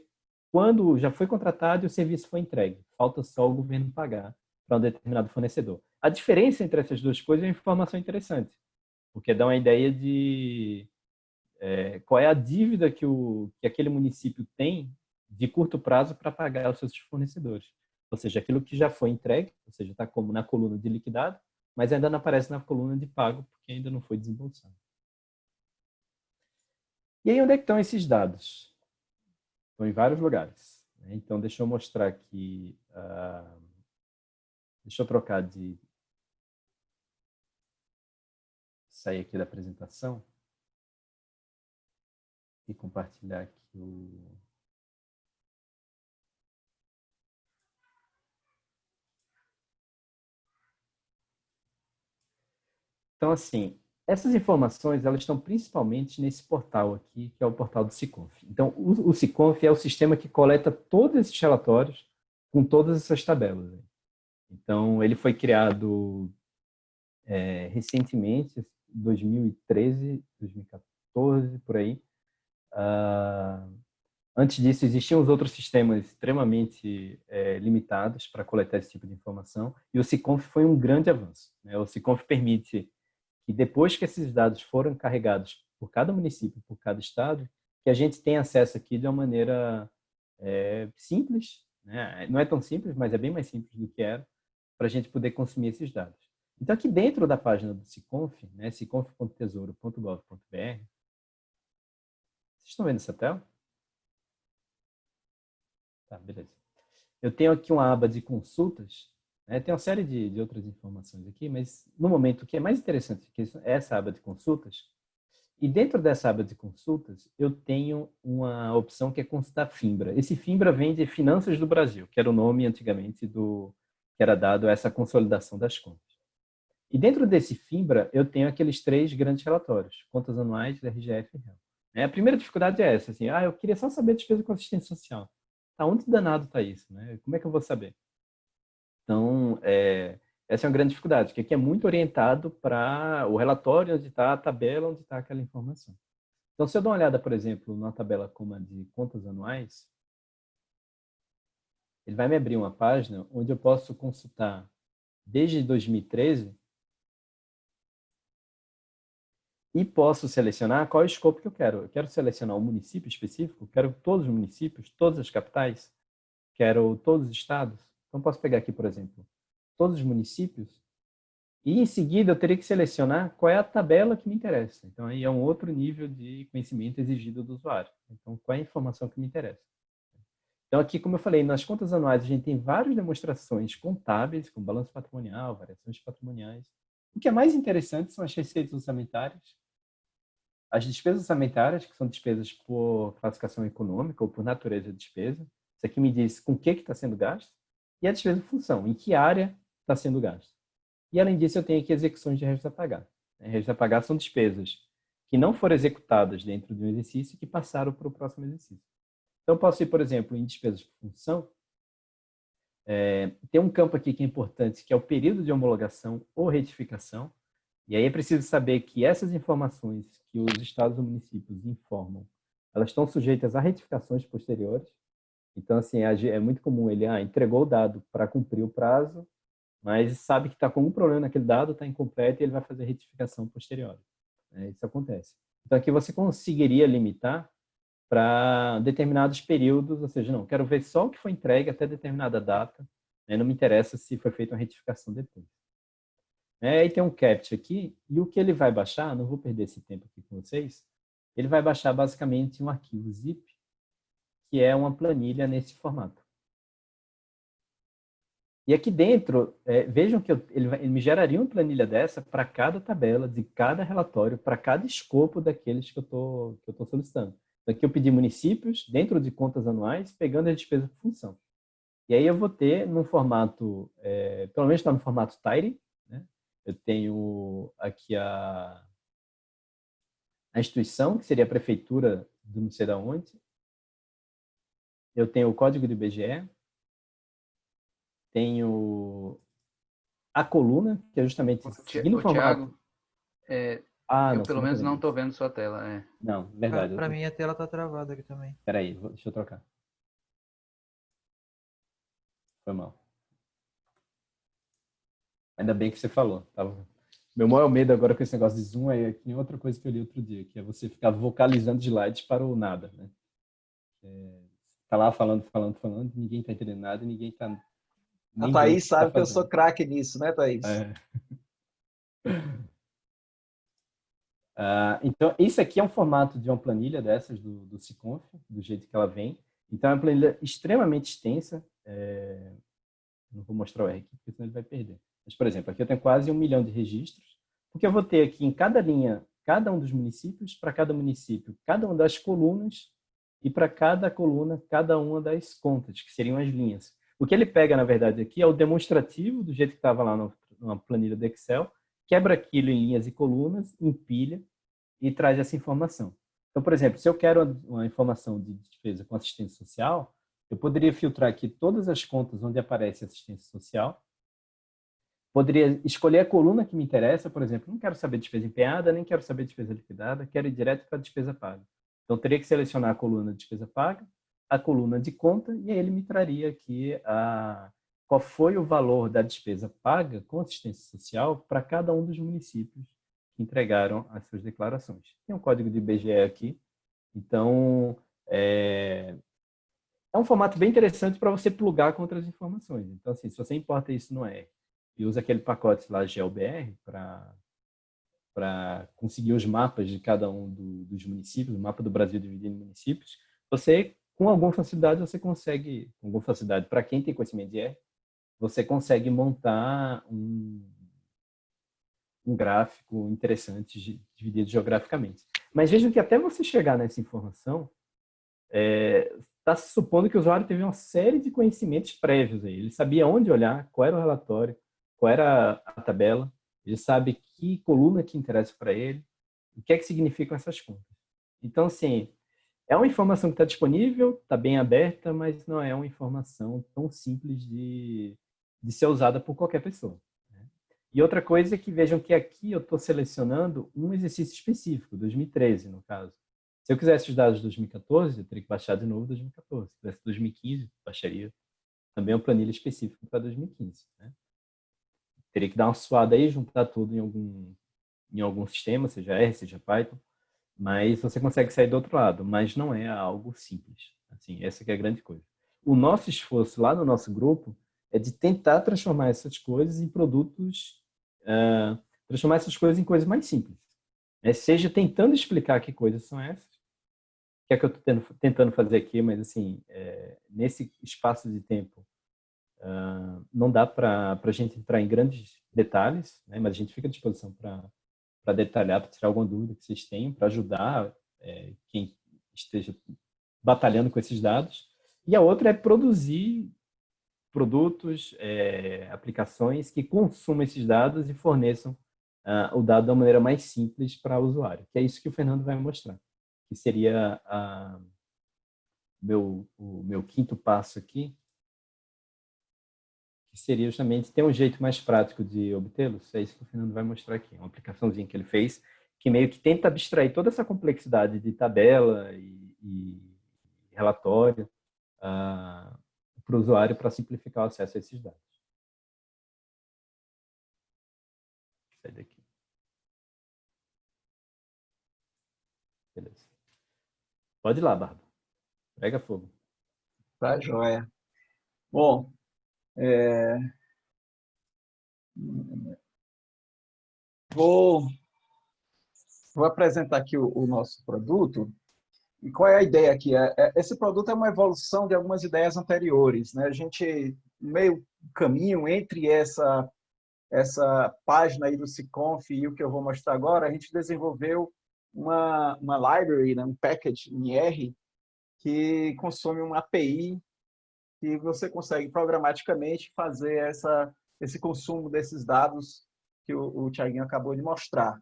quando já foi contratado e o serviço foi entregue. Falta só o governo pagar para um determinado fornecedor. A diferença entre essas duas coisas é uma informação interessante, porque dá uma ideia de é, qual é a dívida que, o, que aquele município tem de curto prazo para pagar os seus fornecedores. Ou seja, aquilo que já foi entregue, ou seja, está como na coluna de liquidado, mas ainda não aparece na coluna de pago, porque ainda não foi desembolsado. E aí, onde é que estão esses dados? Estão em vários lugares. Né? Então, deixa eu mostrar aqui. Uh, deixa eu trocar de. Sair aqui da apresentação e compartilhar aqui o. Então, assim, essas informações elas estão principalmente nesse portal aqui, que é o portal do Siconf. Então, o, Siconf é o sistema que coleta todos esses relatórios com todas essas tabelas. Então, ele foi criado é, recentemente, 2013, 2014, por aí. Uh, antes disso, existiam os outros sistemas extremamente é, limitados para coletar esse tipo de informação, e o Siconf foi um grande avanço. Né? O Siconf permite que depois que esses dados foram carregados por cada município, por cada estado, que a gente tem acesso aqui de uma maneira é, simples, né? não é tão simples, mas é bem mais simples do que era, para a gente poder consumir esses dados. Então, aqui dentro da página do Siconf, né, siconf.tesouro.gov.br, vocês estão vendo essa tela? Tá, beleza. Eu tenho aqui uma aba de consultas, né? Tem uma série de, de, outras informações aqui, mas no momento o que é mais interessante é essa aba de consultas. E dentro dessa aba de consultas, eu tenho uma opção que é consultar FIMBRA. Esse FIMBRA vem de Finanças do Brasil, que era o nome antigamente do que era dado a essa consolidação das contas. E dentro desse FIMBRA, eu tenho aqueles três grandes relatórios, contas anuais, RGF e REL. É, a primeira dificuldade é essa, assim, ah, eu queria só saber a despesa com assistência social. Aonde danado está isso? Né? Como é que eu vou saber? Então, é, essa é uma grande dificuldade, que aqui é muito orientado para o relatório onde está a tabela, onde está aquela informação. Então, se eu dou uma olhada, por exemplo, numa tabela como a de contas anuais, ele vai me abrir uma página onde eu posso consultar desde 2013 e posso selecionar qual é o escopo que eu quero. Eu quero selecionar um município específico, quero todos os municípios, todas as capitais, quero todos os estados, então, posso pegar aqui, por exemplo, todos os municípios e, em seguida, eu teria que selecionar qual é a tabela que me interessa. Então, aí é um outro nível de conhecimento exigido do usuário. Então, qual é a informação que me interessa? Então, aqui, como eu falei, nas contas anuais, a gente tem várias demonstrações contábeis, como balanço patrimonial, variações patrimoniais. O que é mais interessante são as receitas orçamentárias, as despesas orçamentárias, que são despesas por classificação econômica ou por natureza de despesa. Isso aqui me diz com o que está sendo gasto e a despesa de função, em que área está sendo gasto. E, além disso, eu tenho aqui execuções de registro a pagar. Registro a pagar são despesas que não foram executadas dentro de um exercício e que passaram para o próximo exercício. Então, posso ir, por exemplo, em despesas de função. É, tem um campo aqui que é importante, que é o período de homologação ou retificação. E aí é preciso saber que essas informações que os estados ou municípios informam, elas estão sujeitas a retificações posteriores. Então, assim, é muito comum ele ah, entregou o dado para cumprir o prazo, mas sabe que está com um problema naquele dado, está incompleto e ele vai fazer retificação posterior. É, isso acontece. Então, aqui você conseguiria limitar para determinados períodos, ou seja, não, quero ver só o que foi entregue até determinada data, né, não me interessa se foi feita uma retificação depois. É, aí tem um CAPT aqui, e o que ele vai baixar, não vou perder esse tempo aqui com vocês, ele vai baixar basicamente um arquivo zip que é uma planilha nesse formato. E aqui dentro, é, vejam que eu, ele, ele, me geraria uma planilha dessa para cada tabela, de cada relatório, para cada escopo daqueles que eu estou solicitando. Então, aqui eu pedi municípios, dentro de contas anuais, pegando a despesa por função. E aí eu vou ter, num formato, é, pelo menos está no formato Tidy, né? eu tenho aqui a, a instituição, que seria a prefeitura do não sei da onde. Eu tenho o código do IBGE. Tenho a coluna, que é justamente seguindo o formato... é, ah, eu não, pelo menos não estou vendo sua tela. É. Não, verdade. Para tô... mim a tela está travada aqui também. Espera aí, deixa eu trocar. Foi mal. Ainda bem que você falou. Tava... Meu maior medo agora com esse negócio de Zoom é que outra coisa que eu li outro dia, que é você ficar vocalizando slides para o nada. Né? É, tá lá falando, falando, falando, ninguém tá entendendo nada, ninguém tá... A Thaís sabe tá que eu sou craque nisso, né, Thaís? É. Uh, então, esse aqui é um formato de uma planilha dessas do, do Ciconf, do jeito que ela vem. Então, é uma planilha extremamente extensa. É... Não vou mostrar o R aqui, porque senão ele vai perder. Mas, por exemplo, aqui eu tenho quase um milhão de registros, porque eu vou ter aqui em cada linha, cada um dos municípios, para cada município, cada uma das colunas, e para cada coluna, cada uma das contas, que seriam as linhas. O que ele pega, na verdade, aqui é o demonstrativo, do jeito que estava lá no, numa planilha do Excel, quebra aquilo em linhas e colunas, empilha e traz essa informação. Então, por exemplo, se eu quero uma informação de despesa com assistência social, eu poderia filtrar aqui todas as contas onde aparece assistência social, poderia escolher a coluna que me interessa, por exemplo, não quero saber despesa empenhada, nem quero saber despesa liquidada, quero ir direto para a despesa paga. Então, teria que selecionar a coluna de despesa paga, a coluna de conta, e aí ele me traria aqui a, qual foi o valor da despesa paga com assistência social para cada um dos municípios que entregaram as suas declarações. Tem um código de IBGE aqui, então é, é um formato bem interessante para você plugar com outras informações. Então, assim, se você importa isso no R e usa aquele pacote lá GLBR para para conseguir os mapas de cada um do, dos municípios, o mapa do Brasil dividido em municípios, você, com alguma facilidade, você consegue, com alguma facilidade, para quem tem conhecimento de R, você consegue montar um, um gráfico interessante dividido geograficamente. Mas vejam que até você chegar nessa informação, está é, tá supondo que o usuário teve uma série de conhecimentos prévios. Aí. Ele sabia onde olhar, qual era o relatório, qual era a tabela, ele sabe que coluna que interessa para ele, o que é que significam essas contas. Então, assim, é uma informação que está disponível, está bem aberta, mas não é uma informação tão simples de, de ser usada por qualquer pessoa. Né? E outra coisa é que vejam que aqui eu estou selecionando um exercício específico, 2013 no caso. Se eu quisesse os dados de 2014, eu teria que baixar de novo 2014. Se tivesse 2015, baixaria também uma planilha específica para 2015. Né? Teria que dar uma suada aí, juntar tudo em algum, em algum sistema, seja R, seja Python, mas você consegue sair do outro lado, mas não é algo simples. Assim, essa é a grande coisa. O nosso esforço lá no nosso grupo é de tentar transformar essas coisas em produtos, uh, transformar essas coisas em coisas mais simples. Né? Seja tentando explicar que coisas são essas, que é que eu estou tentando fazer aqui, mas assim, é, nesse espaço de tempo, uh, não dá para a gente entrar em grandes detalhes, né? mas a gente fica à disposição para detalhar, para tirar alguma dúvida que vocês tenham, para ajudar é, quem esteja batalhando com esses dados. E a outra é produzir produtos, é, aplicações que consumam esses dados e forneçam uh, o dado da maneira mais simples para o usuário, que é isso que o Fernando vai mostrar, que seria meu, o meu quinto passo aqui, seria justamente ter um jeito mais prático de obtê-los, é isso que o Fernando vai mostrar aqui, uma aplicaçãozinha que ele fez, que meio que tenta abstrair toda essa complexidade de tabela e, e relatório, uh, para o usuário para simplificar o acesso a esses dados. Sai daqui. Beleza. Pode ir lá, Barba. Pega fogo. Tá, joia. Bom, é... vou, vou apresentar aqui o, o nosso produto. E qual é a ideia aqui? É, é, esse produto é uma evolução de algumas ideias anteriores. Né? A gente, meio caminho entre essa, essa página aí do Ciconf e o que eu vou mostrar agora, a gente desenvolveu uma, uma library, né? um package em R, que consome uma API que você consegue programaticamente fazer essa, esse consumo desses dados que o, o Tiaguinho acabou de mostrar.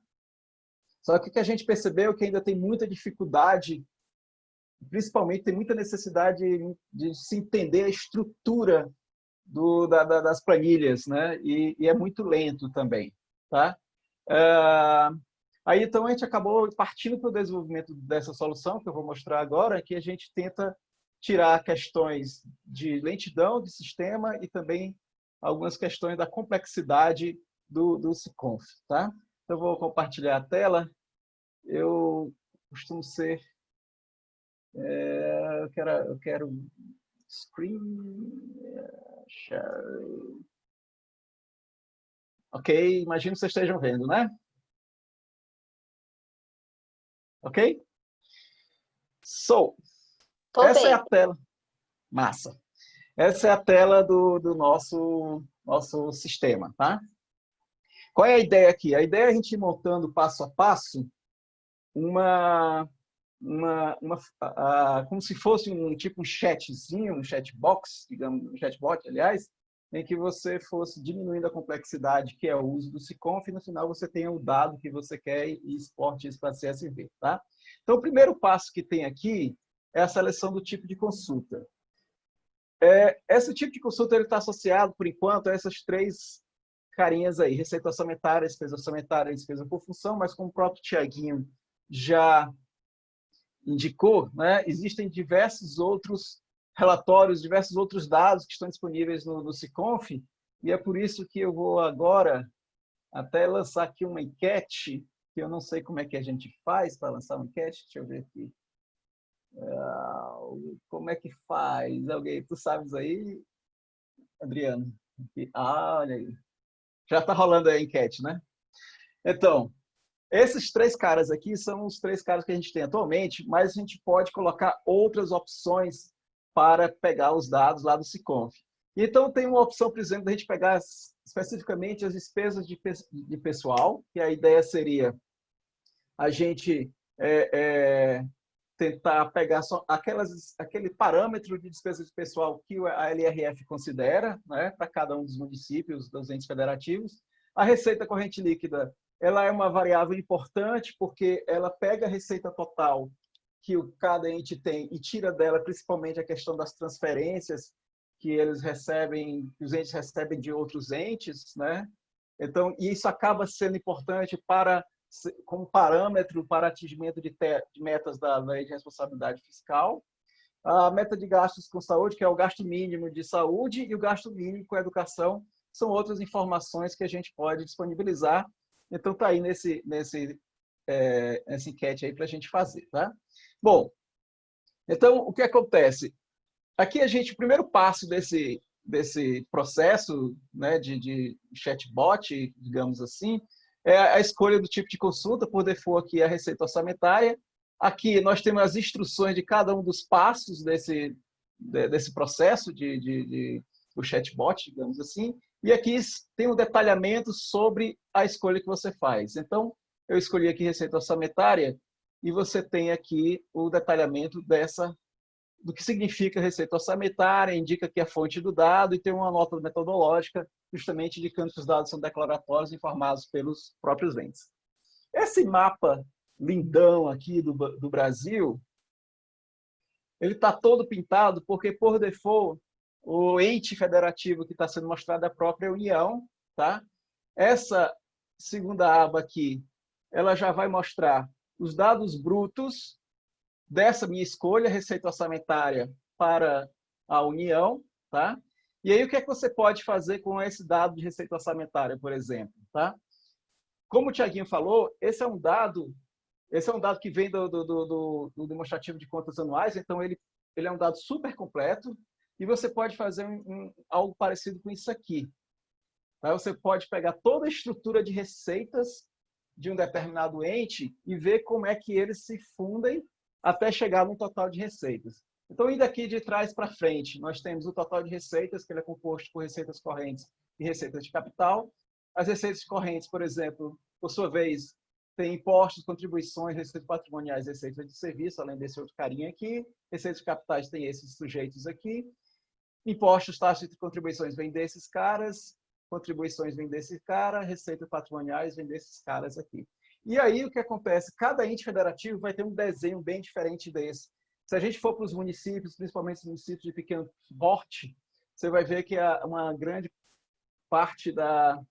Só que o que a gente percebeu é que ainda tem muita dificuldade, principalmente tem muita necessidade de, de se entender a estrutura do, da, da, das planilhas, né? E, e, é muito lento também, tá? Uh, aí então a gente acabou partindo para o desenvolvimento dessa solução que eu vou mostrar agora, que a gente tenta tirar questões de lentidão do sistema e também algumas questões da complexidade do, do SICONF, tá? Então, vou compartilhar a tela. Eu costumo ser... É, eu, quero, eu quero screen share. Ok, imagino que vocês estejam vendo, né? Ok? So, Tô essa bem. é a tela. Massa. Essa é a tela do, do nosso, nosso sistema, tá? Qual é a ideia aqui? A ideia é a gente ir montando passo a passo uma, uma, uma uh, como se fosse um tipo um chatzinho, um chatbox, digamos, um chatbot, aliás, em que você fosse diminuindo a complexidade que é o uso do SICONF e no final você tenha o dado que você quer e exporte isso para CSV, tá? Então, o primeiro passo que tem aqui é a seleção do tipo de consulta. É, esse tipo de consulta está associado, por enquanto, a essas três carinhas aí, receita orçamentária, despesa orçamentária, despesa por função, mas como o próprio Tiaguinho já indicou, né, existem diversos outros relatórios, diversos outros dados que estão disponíveis no, no Ciconf, e é por isso que eu vou agora até lançar aqui uma enquete, que eu não sei como é que a gente faz para lançar uma enquete, deixa eu ver aqui. Uh, como é que faz? Alguém, tu sabes aí, Adriano? Ah, olha aí. Já está rolando a enquete, né? Então, esses três caras aqui são os três caras que a gente tem atualmente, mas a gente pode colocar outras opções para pegar os dados lá do Siconf. Então, tem uma opção, por exemplo, da gente pegar especificamente as despesas de, de pessoal, que a ideia seria a gente é, é, tentar pegar só aquelas, aquele parâmetro de despesa de pessoal que a LRF considera né, para cada um dos municípios, dos entes federativos. A receita corrente líquida ela é uma variável importante porque ela pega a receita total que o, cada ente tem e tira dela principalmente a questão das transferências que eles recebem, que os entes recebem de outros entes, né? Então, isso acaba sendo importante para como parâmetro para atingimento de, de metas da lei de responsabilidade fiscal. A meta de gastos com saúde, que é o gasto mínimo de saúde, e o gasto mínimo com educação, são outras informações que a gente pode disponibilizar. Então, está aí nesse, nesse, é, nessa enquete aí para a gente fazer. Tá? Bom, então, o que acontece? Aqui a gente, o primeiro passo desse, desse processo né, de, de chatbot, digamos assim, é a escolha do tipo de consulta, por default aqui é a receita orçamentária. Aqui nós temos as instruções de cada um dos passos desse, desse processo de, de, de o chatbot, digamos assim. E aqui tem um detalhamento sobre a escolha que você faz. Então, eu escolhi aqui receita orçamentária e você tem aqui o detalhamento dessa do que significa receita orçamentária, indica que é a fonte do dado e tem uma nota metodológica justamente indicando que os dados são declaratórios informados pelos próprios entes. Esse mapa lindão aqui do, do Brasil, ele está todo pintado porque, por default, o ente federativo que está sendo mostrado é a própria União. Tá? Essa segunda aba aqui, ela já vai mostrar os dados brutos dessa minha escolha, receita orçamentária para a União, tá? E aí, o que é que você pode fazer com esse dado de receita orçamentária, por exemplo? Tá? Como o Tiaguinho falou, esse é um dado esse é um dado que vem do, do, do, do demonstrativo de contas anuais, então ele, ele é um dado super completo e você pode fazer um, um, algo parecido com isso aqui. Tá? Você pode pegar toda a estrutura de receitas de um determinado ente e ver como é que eles se fundem até chegar no total de receitas. Então, indo aqui de trás para frente, nós temos o total de receitas, que ele é composto por receitas correntes e receitas de capital. As receitas correntes, por exemplo, por sua vez, tem impostos, contribuições, receitas patrimoniais, receitas de serviço, além desse outro carinha aqui. Receitas de capitais tem esses sujeitos aqui. Impostos, taxas e contribuições vêm desses caras. contribuições vêm desse cara, receitas patrimoniais vêm desses caras aqui. E aí o que acontece? Cada ente federativo vai ter um desenho bem diferente desse. Se a gente for para os municípios, principalmente os municípios de pequeno porte, você vai ver que uma grande parte da,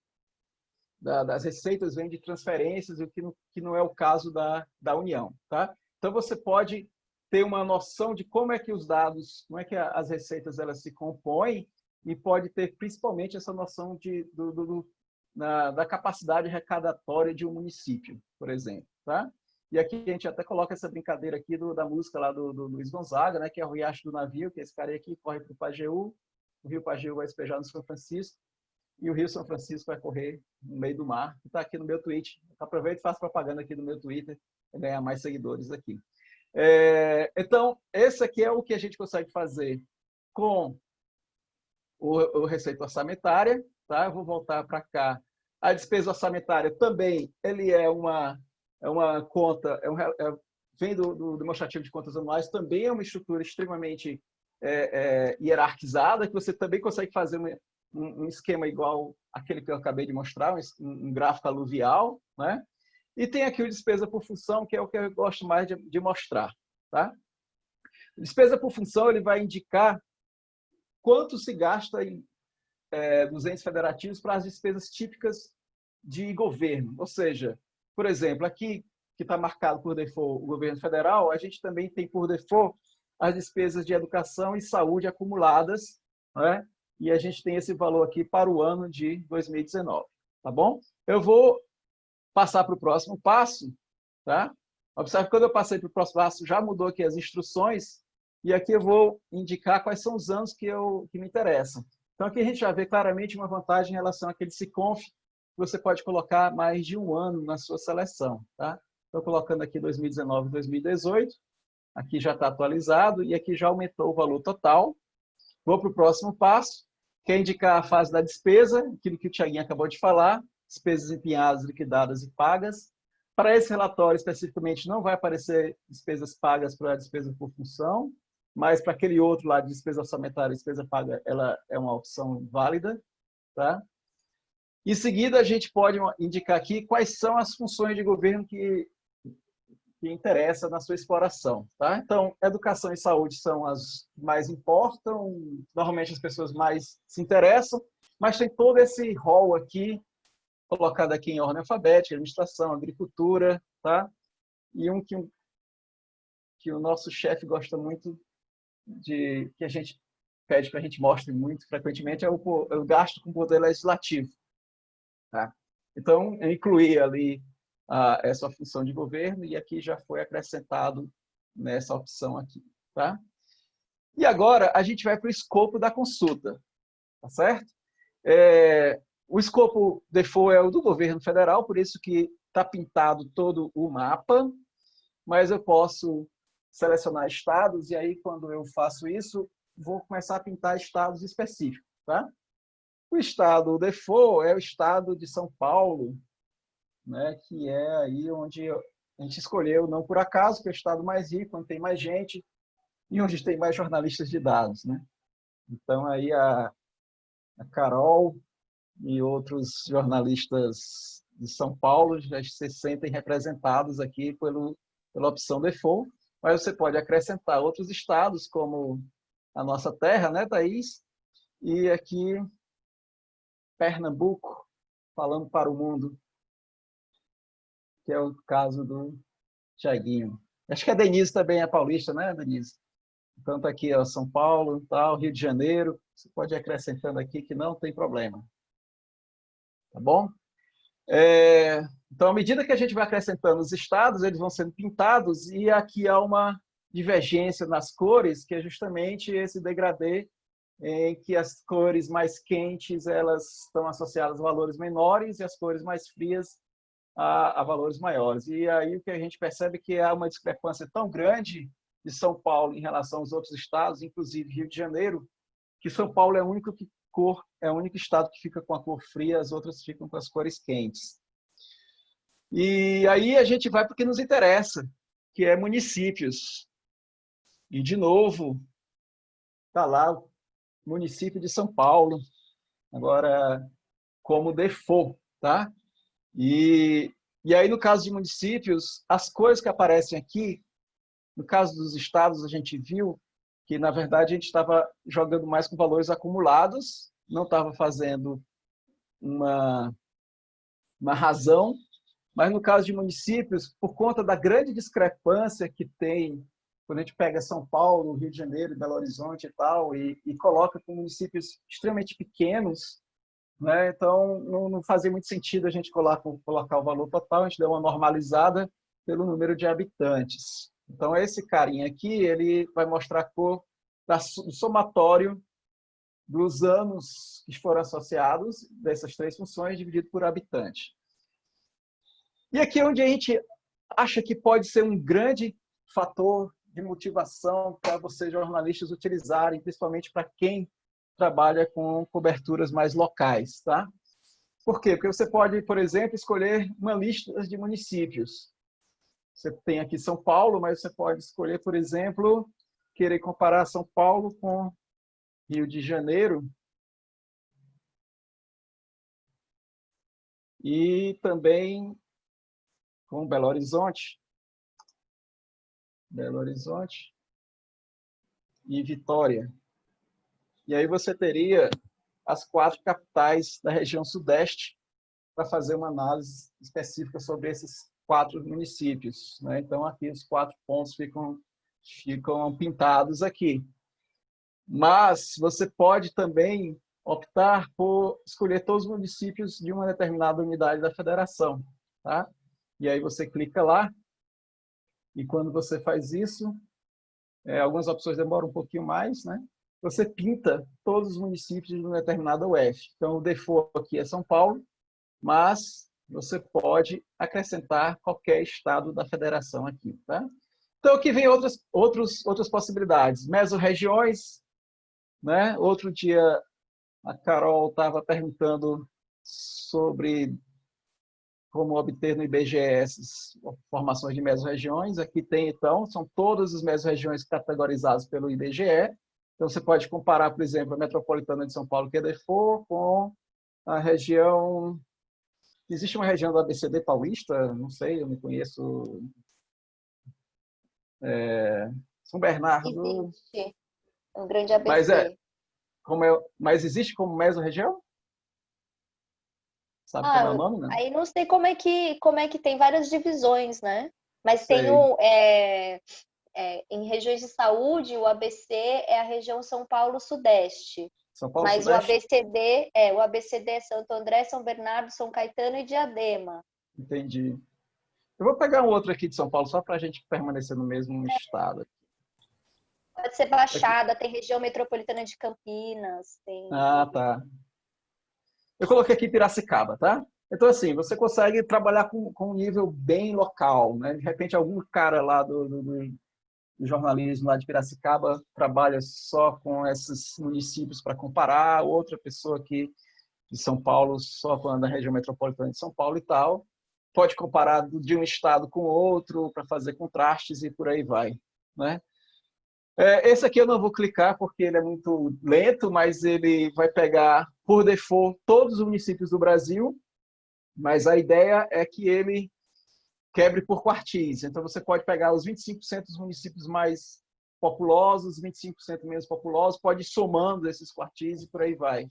da, das receitas vem de transferências, o que não, que não é o caso da, da União. Tá? Então, você pode ter uma noção de como é que os dados, como é que as receitas elas se compõem e pode ter principalmente essa noção de, do, do, na, da capacidade recadatória de um município, por exemplo. Tá? E aqui a gente até coloca essa brincadeira aqui do, da música lá do, do, Luiz Gonzaga, né, que é o Riacho do Navio, que é esse cara aqui corre para o Pajeú, o rio Pajeú vai despejar no São Francisco, e o Rio São Francisco vai correr no meio do mar, que está aqui no meu tweet. Aproveito e faço propaganda aqui no meu Twitter para ganhar mais seguidores aqui. É, então, esse aqui é o que a gente consegue fazer com o, o receita orçamentária. Tá? Eu vou voltar para cá. A despesa orçamentária também ele é uma, é uma conta, é um, é, vem do, do demonstrativo de contas anuais, também é uma estrutura extremamente é, é, hierarquizada, que você também consegue fazer uma, um, esquema igual aquele que eu acabei de mostrar, um, um gráfico aluvial, né? E tem aqui o despesa por função, que é o que eu gosto mais de, de mostrar, tá? Despesa por função, ele vai indicar quanto se gasta em, é, nos entes federativos para as despesas típicas de governo. Ou seja, por exemplo, aqui que está marcado por default o governo federal, a gente também tem por default as despesas de educação e saúde acumuladas, né? e a gente tem esse valor aqui para o ano de 2019, tá bom? Eu vou passar para o próximo passo, tá? Observe que quando eu passei para o próximo passo, já mudou aqui as instruções, e aqui eu vou indicar quais são os anos que, eu, que me interessam. Então aqui a gente já vê claramente uma vantagem em relação àquele SICONF, você pode colocar mais de um ano na sua seleção, tá? Estou colocando aqui 2019 e 2018, aqui já está atualizado, e aqui já aumentou o valor total. Vou para o próximo passo, Quer indicar a fase da despesa, aquilo que o Tiaguinho acabou de falar, despesas empenhadas, liquidadas e pagas. Para esse relatório, especificamente, não vai aparecer despesas pagas para despesa por função, mas para aquele outro lá de despesa orçamentária, despesa paga, ela é uma opção válida. Tá? Em seguida, a gente pode indicar aqui quais são as funções de governo que que interessa na sua exploração. Tá? Então, educação e saúde são as que mais importam, normalmente as pessoas mais se interessam, mas tem todo esse rol aqui, colocado aqui em ordem alfabética, administração, agricultura, tá? e um que, que o nosso chefe gosta muito de, que a gente pede para a gente mostre muito frequentemente, é o, é o gasto com o poder legislativo. Tá? Então, eu incluí ali a essa função de governo e aqui já foi acrescentado nessa opção aqui. Tá? E agora a gente vai para o escopo da consulta, tá certo? É, o escopo default é o do governo federal, por isso que está pintado todo o mapa, mas eu posso selecionar estados e aí quando eu faço isso, vou começar a pintar estados específicos. Tá? O estado default é o estado de São Paulo, né, que é aí onde a gente escolheu, não por acaso, que é o estado mais rico, onde tem mais gente e onde tem mais jornalistas de dados. Né? Então, aí a, a Carol e outros jornalistas de São Paulo já se sentem representados aqui pelo, pela opção default, mas você pode acrescentar outros estados, como a nossa terra, né, Thaís? E aqui, Pernambuco, falando para o mundo que é o caso do Tiaguinho. Acho que a Denise também é paulista, né, Denise? Então tá aqui, ó, São Paulo, tal, Rio de Janeiro. Você pode ir acrescentando aqui que não tem problema. Tá bom? É, então, à medida que a gente vai acrescentando os estados, eles vão sendo pintados e aqui há uma divergência nas cores, que é justamente esse degradê em que as cores mais quentes elas estão associadas a valores menores e as cores mais frias a, a, valores maiores. E aí o que a gente percebe é que há uma discrepância tão grande de São Paulo em relação aos outros estados, inclusive Rio de Janeiro, que São Paulo é o único que cor é o único estado que fica com a cor fria, as outras ficam com as cores quentes. E aí a gente vai para o que nos interessa, que é municípios. E de novo, está lá município de São Paulo. Agora como default, tá? E, e aí, no caso de municípios, as coisas que aparecem aqui, no caso dos estados, a gente viu que, na verdade, a gente estava jogando mais com valores acumulados, não estava fazendo uma, uma razão, mas no caso de municípios, por conta da grande discrepância que tem quando a gente pega São Paulo, Rio de Janeiro, Belo Horizonte e tal, e, e coloca com municípios extremamente pequenos, né? então não, não, fazia muito sentido a gente colocar, colocar o valor total, a gente deu uma normalizada pelo número de habitantes. Então, esse carinha aqui, ele vai mostrar a cor do somatório dos anos que foram associados dessas três funções, dividido por habitante. E aqui é onde a gente acha que pode ser um grande fator de motivação para vocês jornalistas utilizarem, principalmente para quem trabalha com coberturas mais locais, tá? Por quê? Porque você pode, por exemplo, escolher uma lista de municípios. Você tem aqui São Paulo, mas você pode escolher, por exemplo, querer comparar São Paulo com Rio de Janeiro. E também com Belo Horizonte. Belo Horizonte e Vitória. E aí você teria as quatro capitais da região sudeste para fazer uma análise específica sobre esses quatro municípios. Né? Então, aqui os quatro pontos ficam, ficam pintados aqui. Mas você pode também optar por escolher todos os municípios de uma determinada unidade da federação. Tá? E aí você clica lá e quando você faz isso, é, algumas opções demoram um pouquinho mais, né? Você pinta todos os municípios de uma determinada UF. Então, o default aqui é São Paulo, mas você pode acrescentar qualquer estado da federação aqui, tá? Então, aqui vem outras, outros, outras possibilidades. Mesorregiões, né? Outro dia a Carol estava perguntando sobre como obter no IBGE essas formações de mesorregiões. Aqui tem, então, são todas as mesorregiões categorizadas pelo IBGE. Então, você pode comparar, por exemplo, a metropolitana de São Paulo, que é DEFOR, com a região... Existe uma região do ABCD paulista? Não sei, eu não conheço. É... São Bernardo... Existe. Um grande ABC. Mas, é, como é, mas existe como mesorregião? Sabe ah, é o nome, né? Aí não sei como é que como é que tem várias divisões, né? Mas sei. tem o, é, é, em regiões de saúde, o ABC é a região São Paulo Sudeste. São Paulo Mas Sudeste? o ABCD é o ABCD é Santo André, São Bernardo, São Caetano e Diadema. Entendi. Eu vou pegar um outro aqui de São Paulo só para a gente permanecer no mesmo estado. Pode ser Baixada, tem região metropolitana de Campinas. Tem... Ah, tá. Eu coloquei aqui Piracicaba, tá? Então, assim, você consegue trabalhar com, com um nível bem local, né? De repente, algum cara lá do, do, do jornalismo lá de Piracicaba trabalha só com esses municípios para comparar, outra pessoa aqui de São Paulo só falando da região metropolitana de São Paulo e tal. Pode comparar de um estado com outro para fazer contrastes e por aí vai, né? É, esse aqui eu não vou clicar porque ele é muito lento, mas ele vai pegar, por default, todos os municípios do Brasil, mas a ideia é que ele quebre por quartis. Então, você pode pegar os 25% dos municípios mais populosos, 25% menos populosos, pode ir somando esses quartis e por aí vai.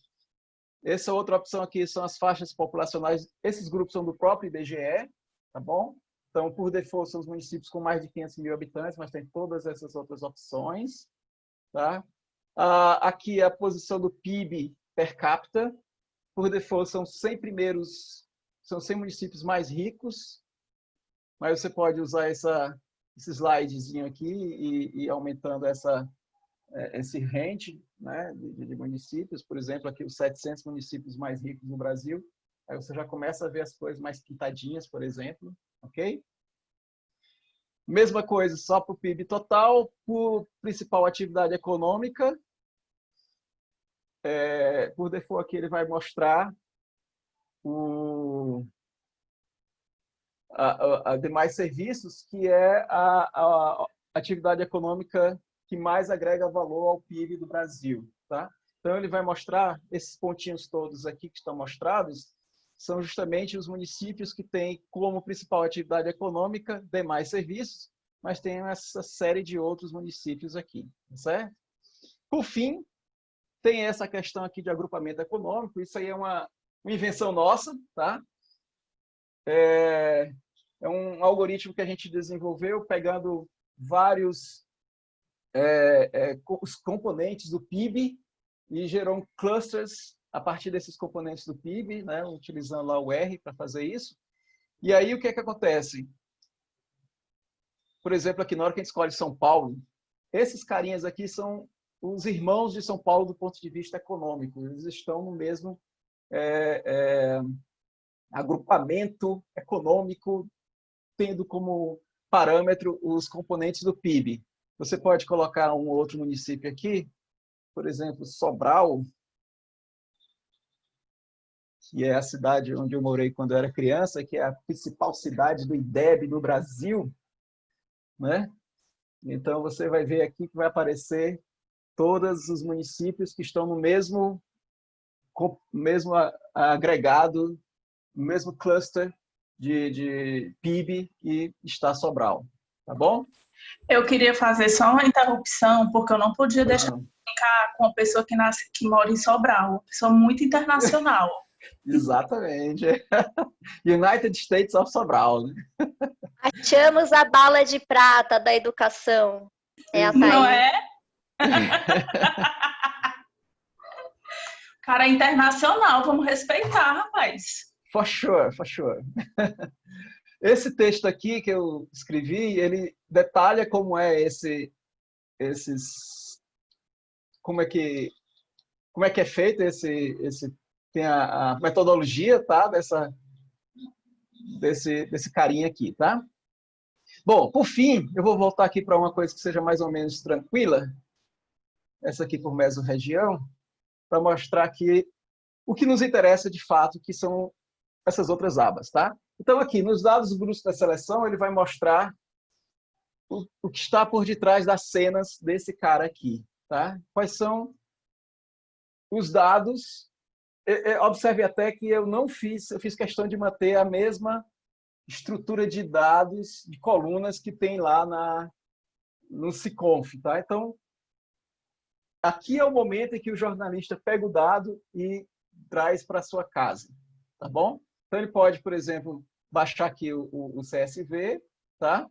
Essa outra opção aqui são as faixas populacionais. Esses grupos são do próprio IBGE, tá bom? Então, por default, são os municípios com mais de 500 mil habitantes, mas tem todas essas outras opções. Tá? Ah, aqui a posição do PIB per capita. Por default, são 100 primeiros, são 100 municípios mais ricos, mas você pode usar essa, esse slidezinho aqui e, e aumentando essa, é, esse range né, de, municípios. Por exemplo, aqui os 700 municípios mais ricos no Brasil. Aí você já começa a ver as coisas mais pintadinhas, por exemplo ok? Mesma coisa, só para o PIB total, por principal atividade econômica. É, por default aqui ele vai mostrar o, a, a, a demais serviços, que é a, a, atividade econômica que mais agrega valor ao PIB do Brasil. Tá? Então, ele vai mostrar esses pontinhos todos aqui que estão mostrados, são justamente os municípios que têm como principal atividade econômica demais serviços, mas tem essa série de outros municípios aqui, certo? Por fim, tem essa questão aqui de agrupamento econômico, isso aí é uma, uma invenção nossa, tá? É, é um algoritmo que a gente desenvolveu pegando vários é, é, os componentes do PIB e gerou clusters a partir desses componentes do PIB, né, utilizando lá o R para fazer isso. E aí o que é que acontece? Por exemplo, aqui na hora que a gente escolhe São Paulo, esses carinhas aqui são os irmãos de São Paulo do ponto de vista econômico. Eles estão no mesmo é, é, agrupamento econômico, tendo como parâmetro os componentes do PIB. Você pode colocar um outro município aqui, por exemplo, Sobral, que é a cidade onde eu morei quando eu era criança, que é a principal cidade do IDEB no Brasil, né? Então você vai ver aqui que vai aparecer todos os municípios que estão no mesmo mesmo agregado, no mesmo cluster de, de PIB que está Sobral, tá bom? Eu queria fazer só uma interrupção, porque eu não podia deixar de ficar com uma pessoa que, nasce, que mora em Sobral, uma pessoa muito internacional. Exatamente. United States of Sobral. Né? Achamos a bala de prata da educação. É a Não é? Cara, internacional, vamos respeitar, rapaz. For sure, for sure. Esse texto aqui que eu escrevi, ele detalha como é esse, esses, como é que, como é que é feito esse, esse tem a, a metodologia, tá? Dessa, desse, desse carinha aqui, tá? Bom, por fim, eu vou voltar aqui para uma coisa que seja mais ou menos tranquila, essa aqui por mesorregião, para mostrar que o que nos interessa de fato, que são essas outras abas, tá? Então aqui, nos dados brutos da seleção, ele vai mostrar o, o que está por detrás das cenas desse cara aqui, tá? Quais são os dados observe até que eu não fiz, eu fiz questão de manter a mesma estrutura de dados, de colunas que tem lá na, no SICONF. Tá? Então, aqui é o momento em que o jornalista pega o dado e traz para sua casa. Tá bom? Então, ele pode, por exemplo, baixar aqui o, o, o CSV, tá?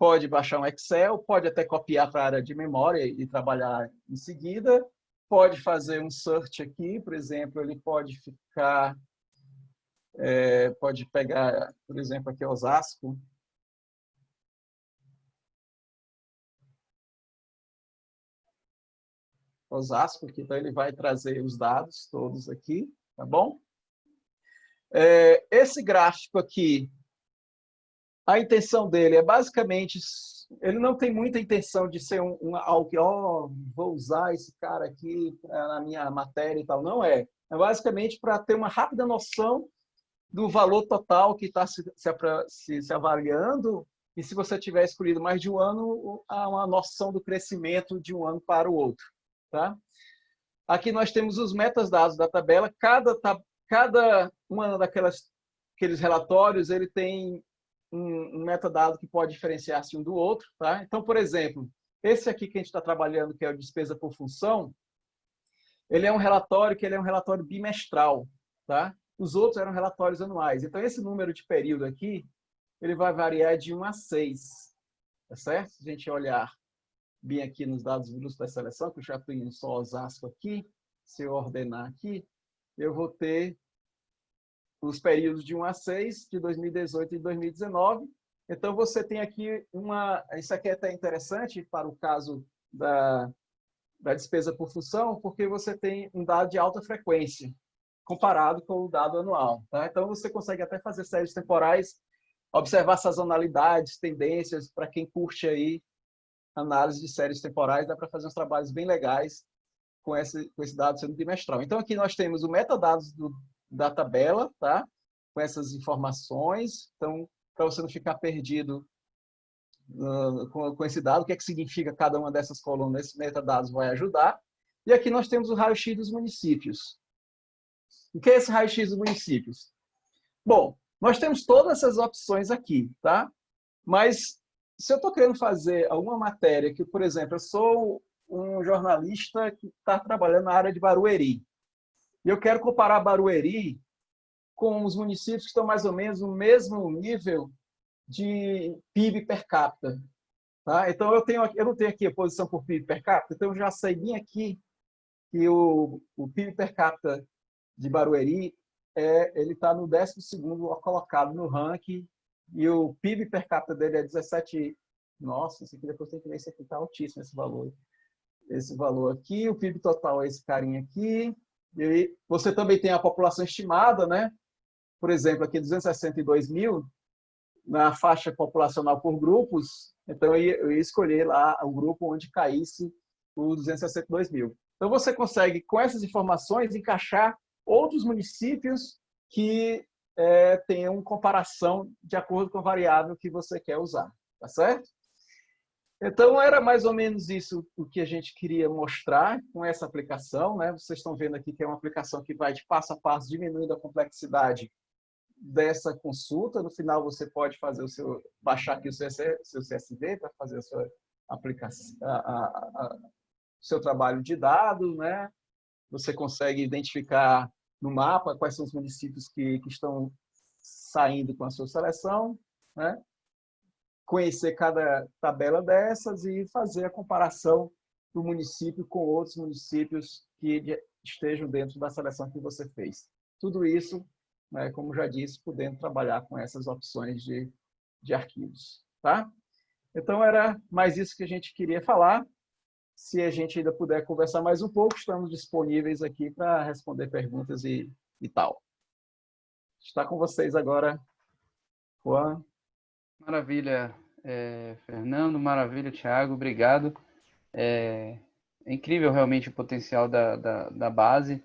pode baixar um Excel, pode até copiar para a área de memória e trabalhar em seguida, pode fazer um search aqui, por exemplo, ele pode ficar, é, pode pegar, por exemplo, aqui Osasco, Osasco, que então ele vai trazer os dados todos aqui, tá bom? É, esse gráfico aqui, a intenção dele é basicamente ele não tem muita intenção de ser um, um algo que, ó, oh, vou usar esse cara aqui na minha matéria e tal. Não é. É basicamente para ter uma rápida noção do valor total que está se, se, se, avaliando e se você tiver escolhido mais de um ano, há uma noção do crescimento de um ano para o outro. Tá? Aqui nós temos os metadados da tabela. Cada, cada uma daquelas aqueles relatórios ele tem um, um metadado que pode diferenciar-se um do outro. Tá? Então, por exemplo, esse aqui que a gente está trabalhando, que é o despesa por função, ele é um relatório que ele é um relatório bimestral. Tá? Os outros eram relatórios anuais. Então, esse número de período aqui, ele vai variar de 1 a 6. Tá certo? Se a gente olhar bem aqui nos dados brutos da seleção, que eu já tenho só Osasco aqui, se eu ordenar aqui, eu vou ter os períodos de 1 a 6, de 2018 e 2019. Então, você tem aqui uma... Isso aqui é até interessante para o caso da, da despesa por função, porque você tem um dado de alta frequência, comparado com o dado anual. Tá? Então, você consegue até fazer séries temporais, observar sazonalidades, tendências, para quem curte aí análise de séries temporais, dá para fazer uns trabalhos bem legais com esse, com esse dado sendo bimestral. Então, aqui nós temos o metadados do, da tabela, tá? Com essas informações. Então, para você não ficar perdido uh, com, com, esse dado, o que, é que significa cada uma dessas colunas, esse metadados vai ajudar. E aqui nós temos o raio-x dos municípios. O que é esse raio-x dos municípios? Bom, nós temos todas essas opções aqui, tá? Mas se eu estou querendo fazer alguma matéria que, por exemplo, eu sou um jornalista que está trabalhando na área de Barueri, e eu quero comparar Barueri com os municípios que estão mais ou menos no mesmo nível de PIB per capita. Tá? Então, eu, tenho, eu não tenho aqui a posição por PIB per capita, então eu já sei bem aqui que o, o PIB per capita de Barueri é, ele está no 12º colocado no ranking e o PIB per capita dele é 17... Nossa, isso aqui depois tem que ver, esse aqui está altíssimo, esse valor. Esse valor aqui, o PIB total é esse carinha aqui. E você também tem a população estimada, né? Por exemplo, aqui 262 mil, na faixa populacional por grupos, então eu ia, escolher lá o grupo onde caísse os 262 mil. Então você consegue, com essas informações, encaixar outros municípios que é, tenham comparação de acordo com a variável que você quer usar, tá certo? Então, era mais ou menos isso o que a gente queria mostrar com essa aplicação. Né? Vocês estão vendo aqui que é uma aplicação que vai de passo a passo, diminuindo a complexidade dessa consulta. No final, você pode fazer o seu, baixar aqui o seu, seu CSV para fazer a sua aplicação, seu trabalho de dados. Né? Você consegue identificar no mapa quais são os municípios que, que estão saindo com a sua seleção, né? conhecer cada tabela dessas e fazer a comparação do município com outros municípios que estejam dentro da seleção que você fez. Tudo isso, né, como já disse, podendo trabalhar com essas opções de, de arquivos. Tá? Então, era mais isso que a gente queria falar. Se a gente ainda puder conversar mais um pouco, estamos disponíveis aqui para responder perguntas e, e tal. Está com vocês agora, Juan. Maravilha, é, Fernando, maravilha, Thiago, obrigado. É, é, incrível realmente o potencial da, da, da base.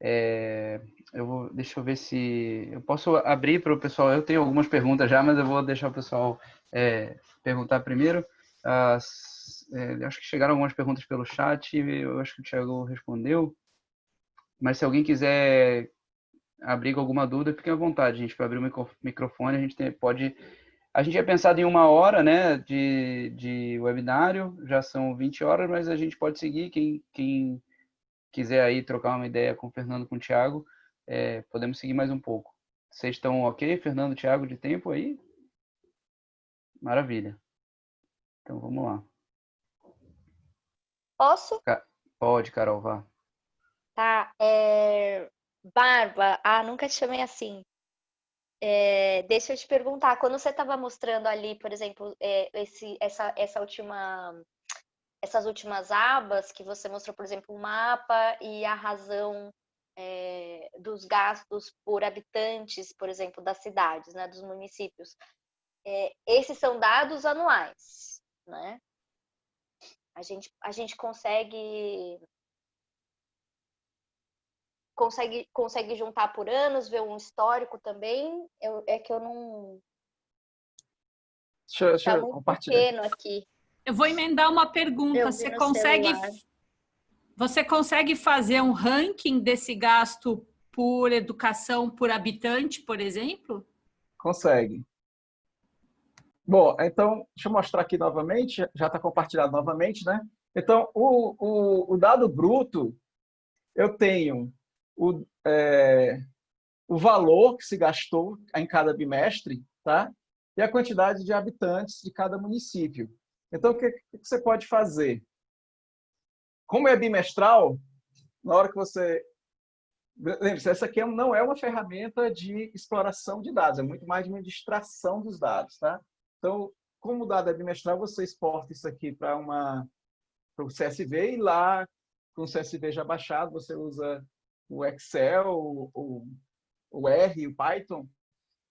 É, eu vou, deixa eu ver se eu posso abrir para o pessoal. Eu tenho algumas perguntas já, mas eu vou deixar o pessoal é, perguntar primeiro. As, é, acho que chegaram algumas perguntas pelo chat, eu acho que o Thiago respondeu. Mas se alguém quiser abrir alguma dúvida, fiquem à vontade, gente, para abrir o microfone, a gente tem, pode... A gente tinha pensado em uma hora né, de, de webinário, já são 20 horas, mas a gente pode seguir, quem, quem quiser aí trocar uma ideia com o Fernando, com o Thiago, é, podemos seguir mais um pouco. Vocês estão ok, Fernando, Thiago, de tempo aí? Maravilha. Então, vamos lá. Posso? Pode, Carol, vá. Tá. É... Barba, ah, nunca te chamei assim. É, deixa eu te perguntar, quando você estava mostrando ali, por exemplo, é, esse, essa, essa última, essas últimas abas que você mostrou, por exemplo, o mapa e a razão é, dos gastos por habitantes, por exemplo, das cidades, né, dos municípios, é, esses são dados anuais, né? A gente, a gente consegue consegue consegue juntar por anos, ver um histórico também. Eu, é que eu não Deixa, deixa tá eu compartilhar. pequeno aqui. Eu vou emendar uma pergunta. Você consegue você consegue fazer um ranking desse gasto por educação por habitante, por exemplo? Consegue. Bom, então, deixa eu mostrar aqui novamente, já está compartilhado novamente, né? Então, o, o, o, dado bruto, eu tenho o, é, o valor que se gastou em cada bimestre, tá? E a quantidade de habitantes de cada município. Então, o que, que você pode fazer? Como é bimestral, na hora que você... Lembre-se, essa aqui não é uma ferramenta de exploração de dados, é muito mais de uma distração dos dados, tá? Então, como dado é bimestral, você exporta isso aqui para uma para o CSV e lá, com o CSV já baixado, você usa o Excel, o, o R, o Python,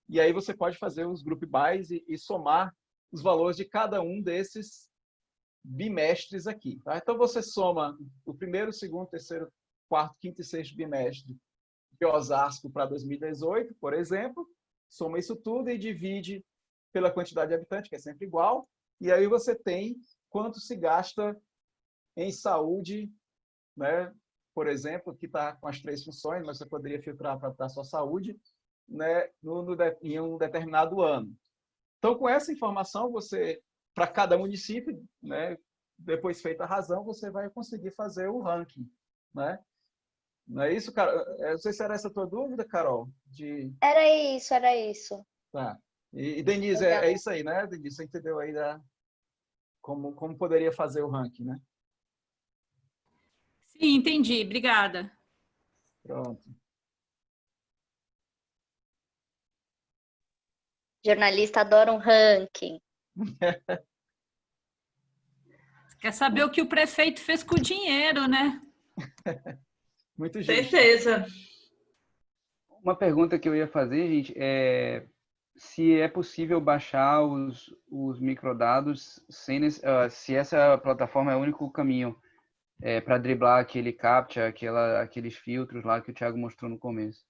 e aí você pode fazer os group bys e, e somar os valores de cada um desses bimestres aqui. Tá? Então, você soma o primeiro, segundo, terceiro, quarto, quinto e sexto bimestre de Osasco para 2018, por exemplo, soma isso tudo e divide pela quantidade de habitantes, que é sempre igual, e aí você tem quanto se gasta em saúde né? por exemplo, que está com as três funções, mas você poderia filtrar para a sua saúde né? no, no, em um determinado ano. Então, com essa informação, você, para cada município, né? depois feita a razão, você vai conseguir fazer o ranking. Né? Não é isso, Carol? É, não sei se era essa a tua dúvida, Carol? De... Era isso, era isso. Tá. E, e Denise, é, é, isso aí, né? Denise, você entendeu aí da, como, como poderia fazer o ranking, né? Sim, entendi. Obrigada. Pronto. Jornalista adora um ranking. Quer saber o que o prefeito fez com o dinheiro, né? Muito justo. Certeza. Uma pergunta que eu ia fazer, gente, é se é possível baixar os, os microdados sem, uh, se essa plataforma é o único caminho é, para driblar aquele captcha, aquela, aqueles filtros lá que o Thiago mostrou no começo.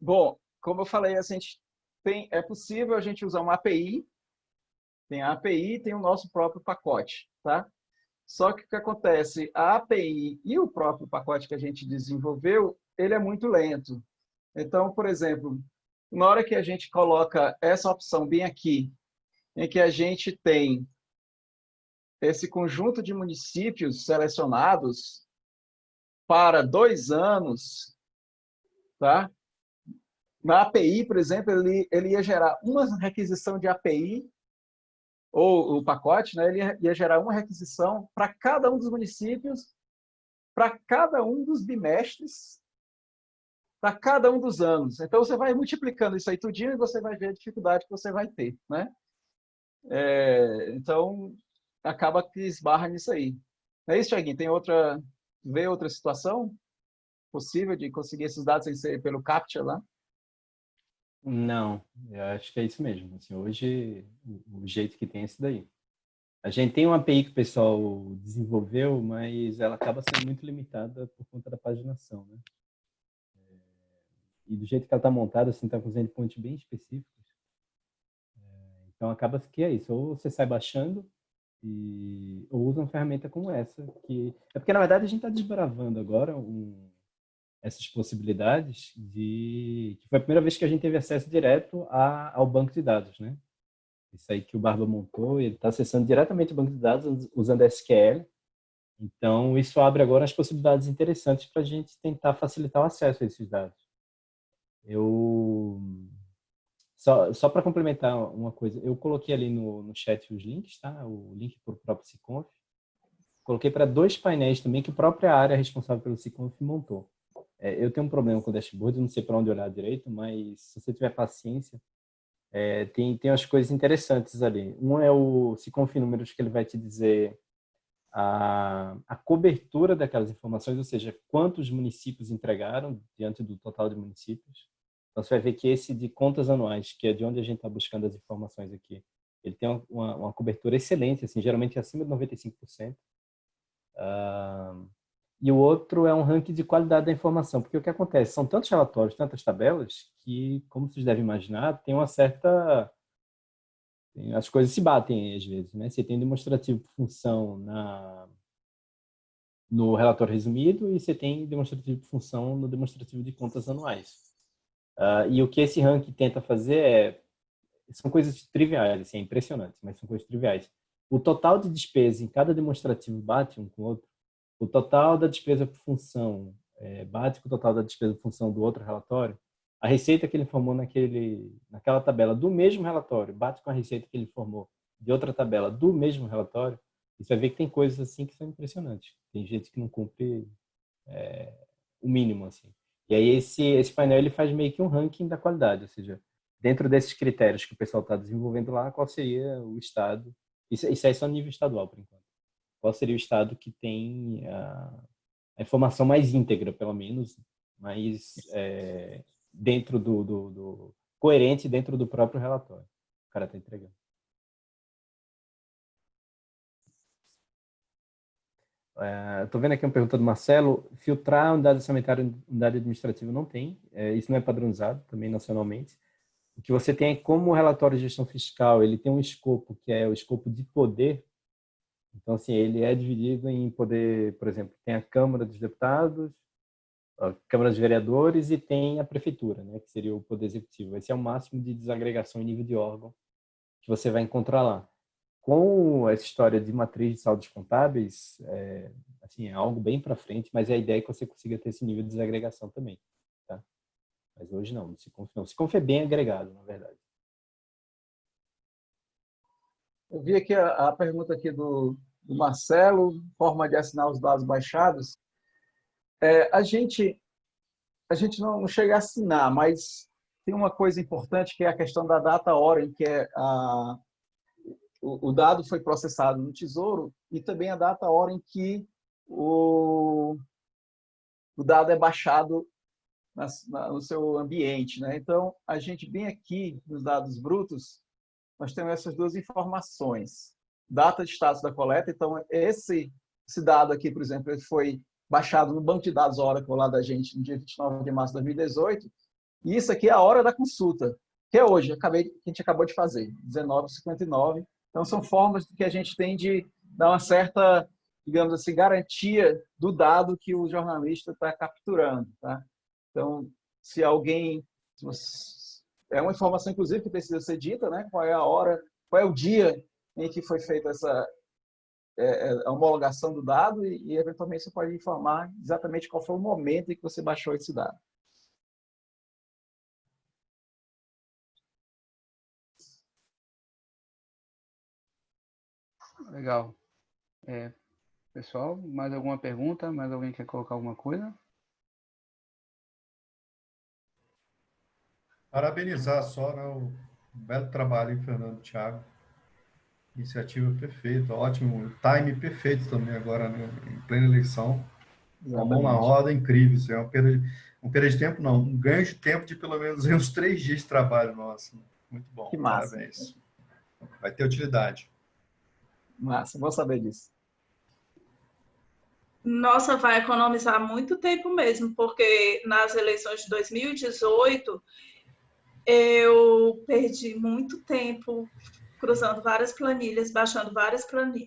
Bom, como eu falei, a gente tem, é possível a gente usar uma API, tem a API tem o nosso próprio pacote, tá? Só que o que acontece, a API e o próprio pacote que a gente desenvolveu, ele é muito lento. Então, por exemplo, na hora que a gente coloca essa opção bem aqui, em que a gente tem esse conjunto de municípios selecionados para dois anos, tá? Na API, por exemplo, ele, ele ia gerar uma requisição de API, ou o pacote, né? ele ia, gerar uma requisição para cada um dos municípios, para cada um dos bimestres para cada um dos anos. Então, você vai multiplicando isso aí tudinho e você vai ver a dificuldade que você vai ter. Né? É, então, acaba que esbarra nisso aí. É isso, Tiaguinho? Tem outra... Vê outra situação possível de conseguir esses dados sem ser pelo CAPTCHA lá? Não, eu acho que é isso mesmo. Assim, hoje, o jeito que tem é esse daí. A gente tem uma API que o pessoal desenvolveu, mas ela acaba sendo muito limitada por conta da paginação, né? E do jeito que ela está montada, assim, está com os endpoints bem específicos. É, então, acaba que é isso. Ou você sai baixando, e, ou usa uma ferramenta como essa. que É porque, na verdade, a gente está desbravando agora um, essas possibilidades de... que foi a primeira vez que a gente teve acesso direto a, ao banco de dados, né? Isso aí que o Barba montou, ele está acessando diretamente o banco de dados usando SQL. Então, isso abre agora as possibilidades interessantes para a gente tentar facilitar o acesso a esses dados. Eu só, só para complementar uma coisa, eu coloquei ali no, no chat os links, tá? O link para o próprio Siconf. Coloquei para dois painéis também que a própria área responsável pelo Siconf montou. É, eu tenho um problema com o dashboard, não sei para onde olhar direito, mas se você tiver paciência, é, tem, tem umas coisas interessantes ali. Um é o Siconf Números, que ele vai te dizer a, a cobertura daquelas informações, ou seja, quantos municípios entregaram diante do total de municípios. Então, você vai ver que esse de contas anuais, que é de onde a gente está buscando as informações aqui, ele tem uma, uma cobertura excelente, assim, geralmente acima de 95%. Uh, e o outro é um ranking de qualidade da informação, porque o que acontece? São tantos relatórios, tantas tabelas, que, como vocês devem imaginar, tem uma certa as coisas se batem às vezes, né? Você tem demonstrativo de função na no relatório resumido e você tem demonstrativo de função no demonstrativo de contas anuais. Uh, e o que esse ranking tenta fazer é são coisas triviais, assim, é impressionante, mas são coisas triviais. O total de despesa em cada demonstrativo bate um com o outro. O total da despesa por função é, bate com o total da despesa por função do outro relatório a receita que ele formou naquele, naquela tabela do mesmo relatório bate com a receita que ele formou de outra tabela do mesmo relatório, você vai ver que tem coisas assim que são impressionantes. Tem gente que não cumpre é, o mínimo, assim. E aí esse, esse painel ele faz meio que um ranking da qualidade, ou seja, dentro desses critérios que o pessoal está desenvolvendo lá, qual seria o estado, isso, isso é só nível estadual, por enquanto. Qual seria o estado que tem a, a informação mais íntegra, pelo menos, mais é, dentro do, do, do, coerente dentro do próprio relatório. O cara está entregando. Estou é, vendo aqui uma pergunta do Marcelo. Filtrar unidade sanitária unidade administrativa não tem. É, isso não é padronizado também nacionalmente. O que você tem é como o relatório de gestão fiscal ele tem um escopo que é o escopo de poder. Então, assim, ele é dividido em poder, por exemplo, tem a Câmara dos Deputados, a Câmara dos Vereadores e tem a Prefeitura, né, que seria o Poder Executivo. Esse é o máximo de desagregação em nível de órgão que você vai encontrar lá. Com essa história de matriz de saldos contábeis, é, assim, é algo bem para frente, mas é a ideia é que você consiga ter esse nível de desagregação também. Tá? Mas hoje não, se não. Siconf é bem agregado, na verdade. Eu vi aqui a, a pergunta aqui do, do, Marcelo, forma de assinar os dados baixados. É, a gente, a gente não, não chega a assinar, mas tem uma coisa importante que é a questão da data hora em que é a, o, o dado foi processado no Tesouro e também a data hora em que o, o dado é baixado na, na, no seu ambiente. Né? Então, a gente bem aqui nos dados brutos, nós temos essas duas informações. Data de status da coleta, então esse, esse dado aqui, por exemplo, ele foi baixado no banco de dados Oracle lá da gente no dia 29 de março de 2018, e isso aqui é a hora da consulta, que é hoje, acabei, que a gente acabou de fazer, 19h59. Então, são formas que a gente tem de dar uma certa, digamos assim, garantia do dado que o jornalista está capturando. Tá? Então, se alguém... É uma informação, inclusive, que precisa ser dita, né? qual é a hora, qual é o dia em que foi feita essa a homologação do dado e, e, eventualmente, você pode informar exatamente qual foi o momento em que você baixou esse dado. Legal. É, pessoal, mais alguma pergunta? Mais alguém quer colocar alguma coisa? Parabenizar só né, o belo trabalho, Fernando Thiago. Iniciativa perfeita, ótimo. Time perfeito também agora, né, em plena eleição. Uma mão na roda, incrível. Isso é uma perda, de, uma perda de tempo, não. Um ganho de tempo de pelo menos uns três dias de trabalho nosso. Muito bom. Que massa. Parabéns. Vai ter utilidade. Massa, vou saber disso. Nossa, vai economizar muito tempo mesmo, porque nas eleições de 2018 eu perdi muito tempo cruzando várias planilhas, baixando várias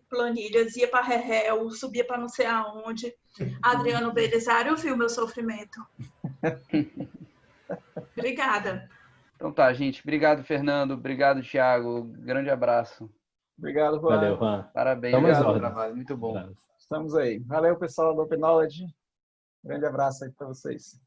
planilhas, ia para Rehel, subia para não sei aonde. Adriano Belisário viu meu sofrimento. Obrigada. Então tá, gente. Obrigado, Fernando. Obrigado, Thiago. Grande abraço. Obrigado, Juan. Valeu, Juan. Parabéns. Obrigado trabalho. Muito bom. Estamos aí. Valeu, pessoal do Open Knowledge. Grande abraço aí para vocês.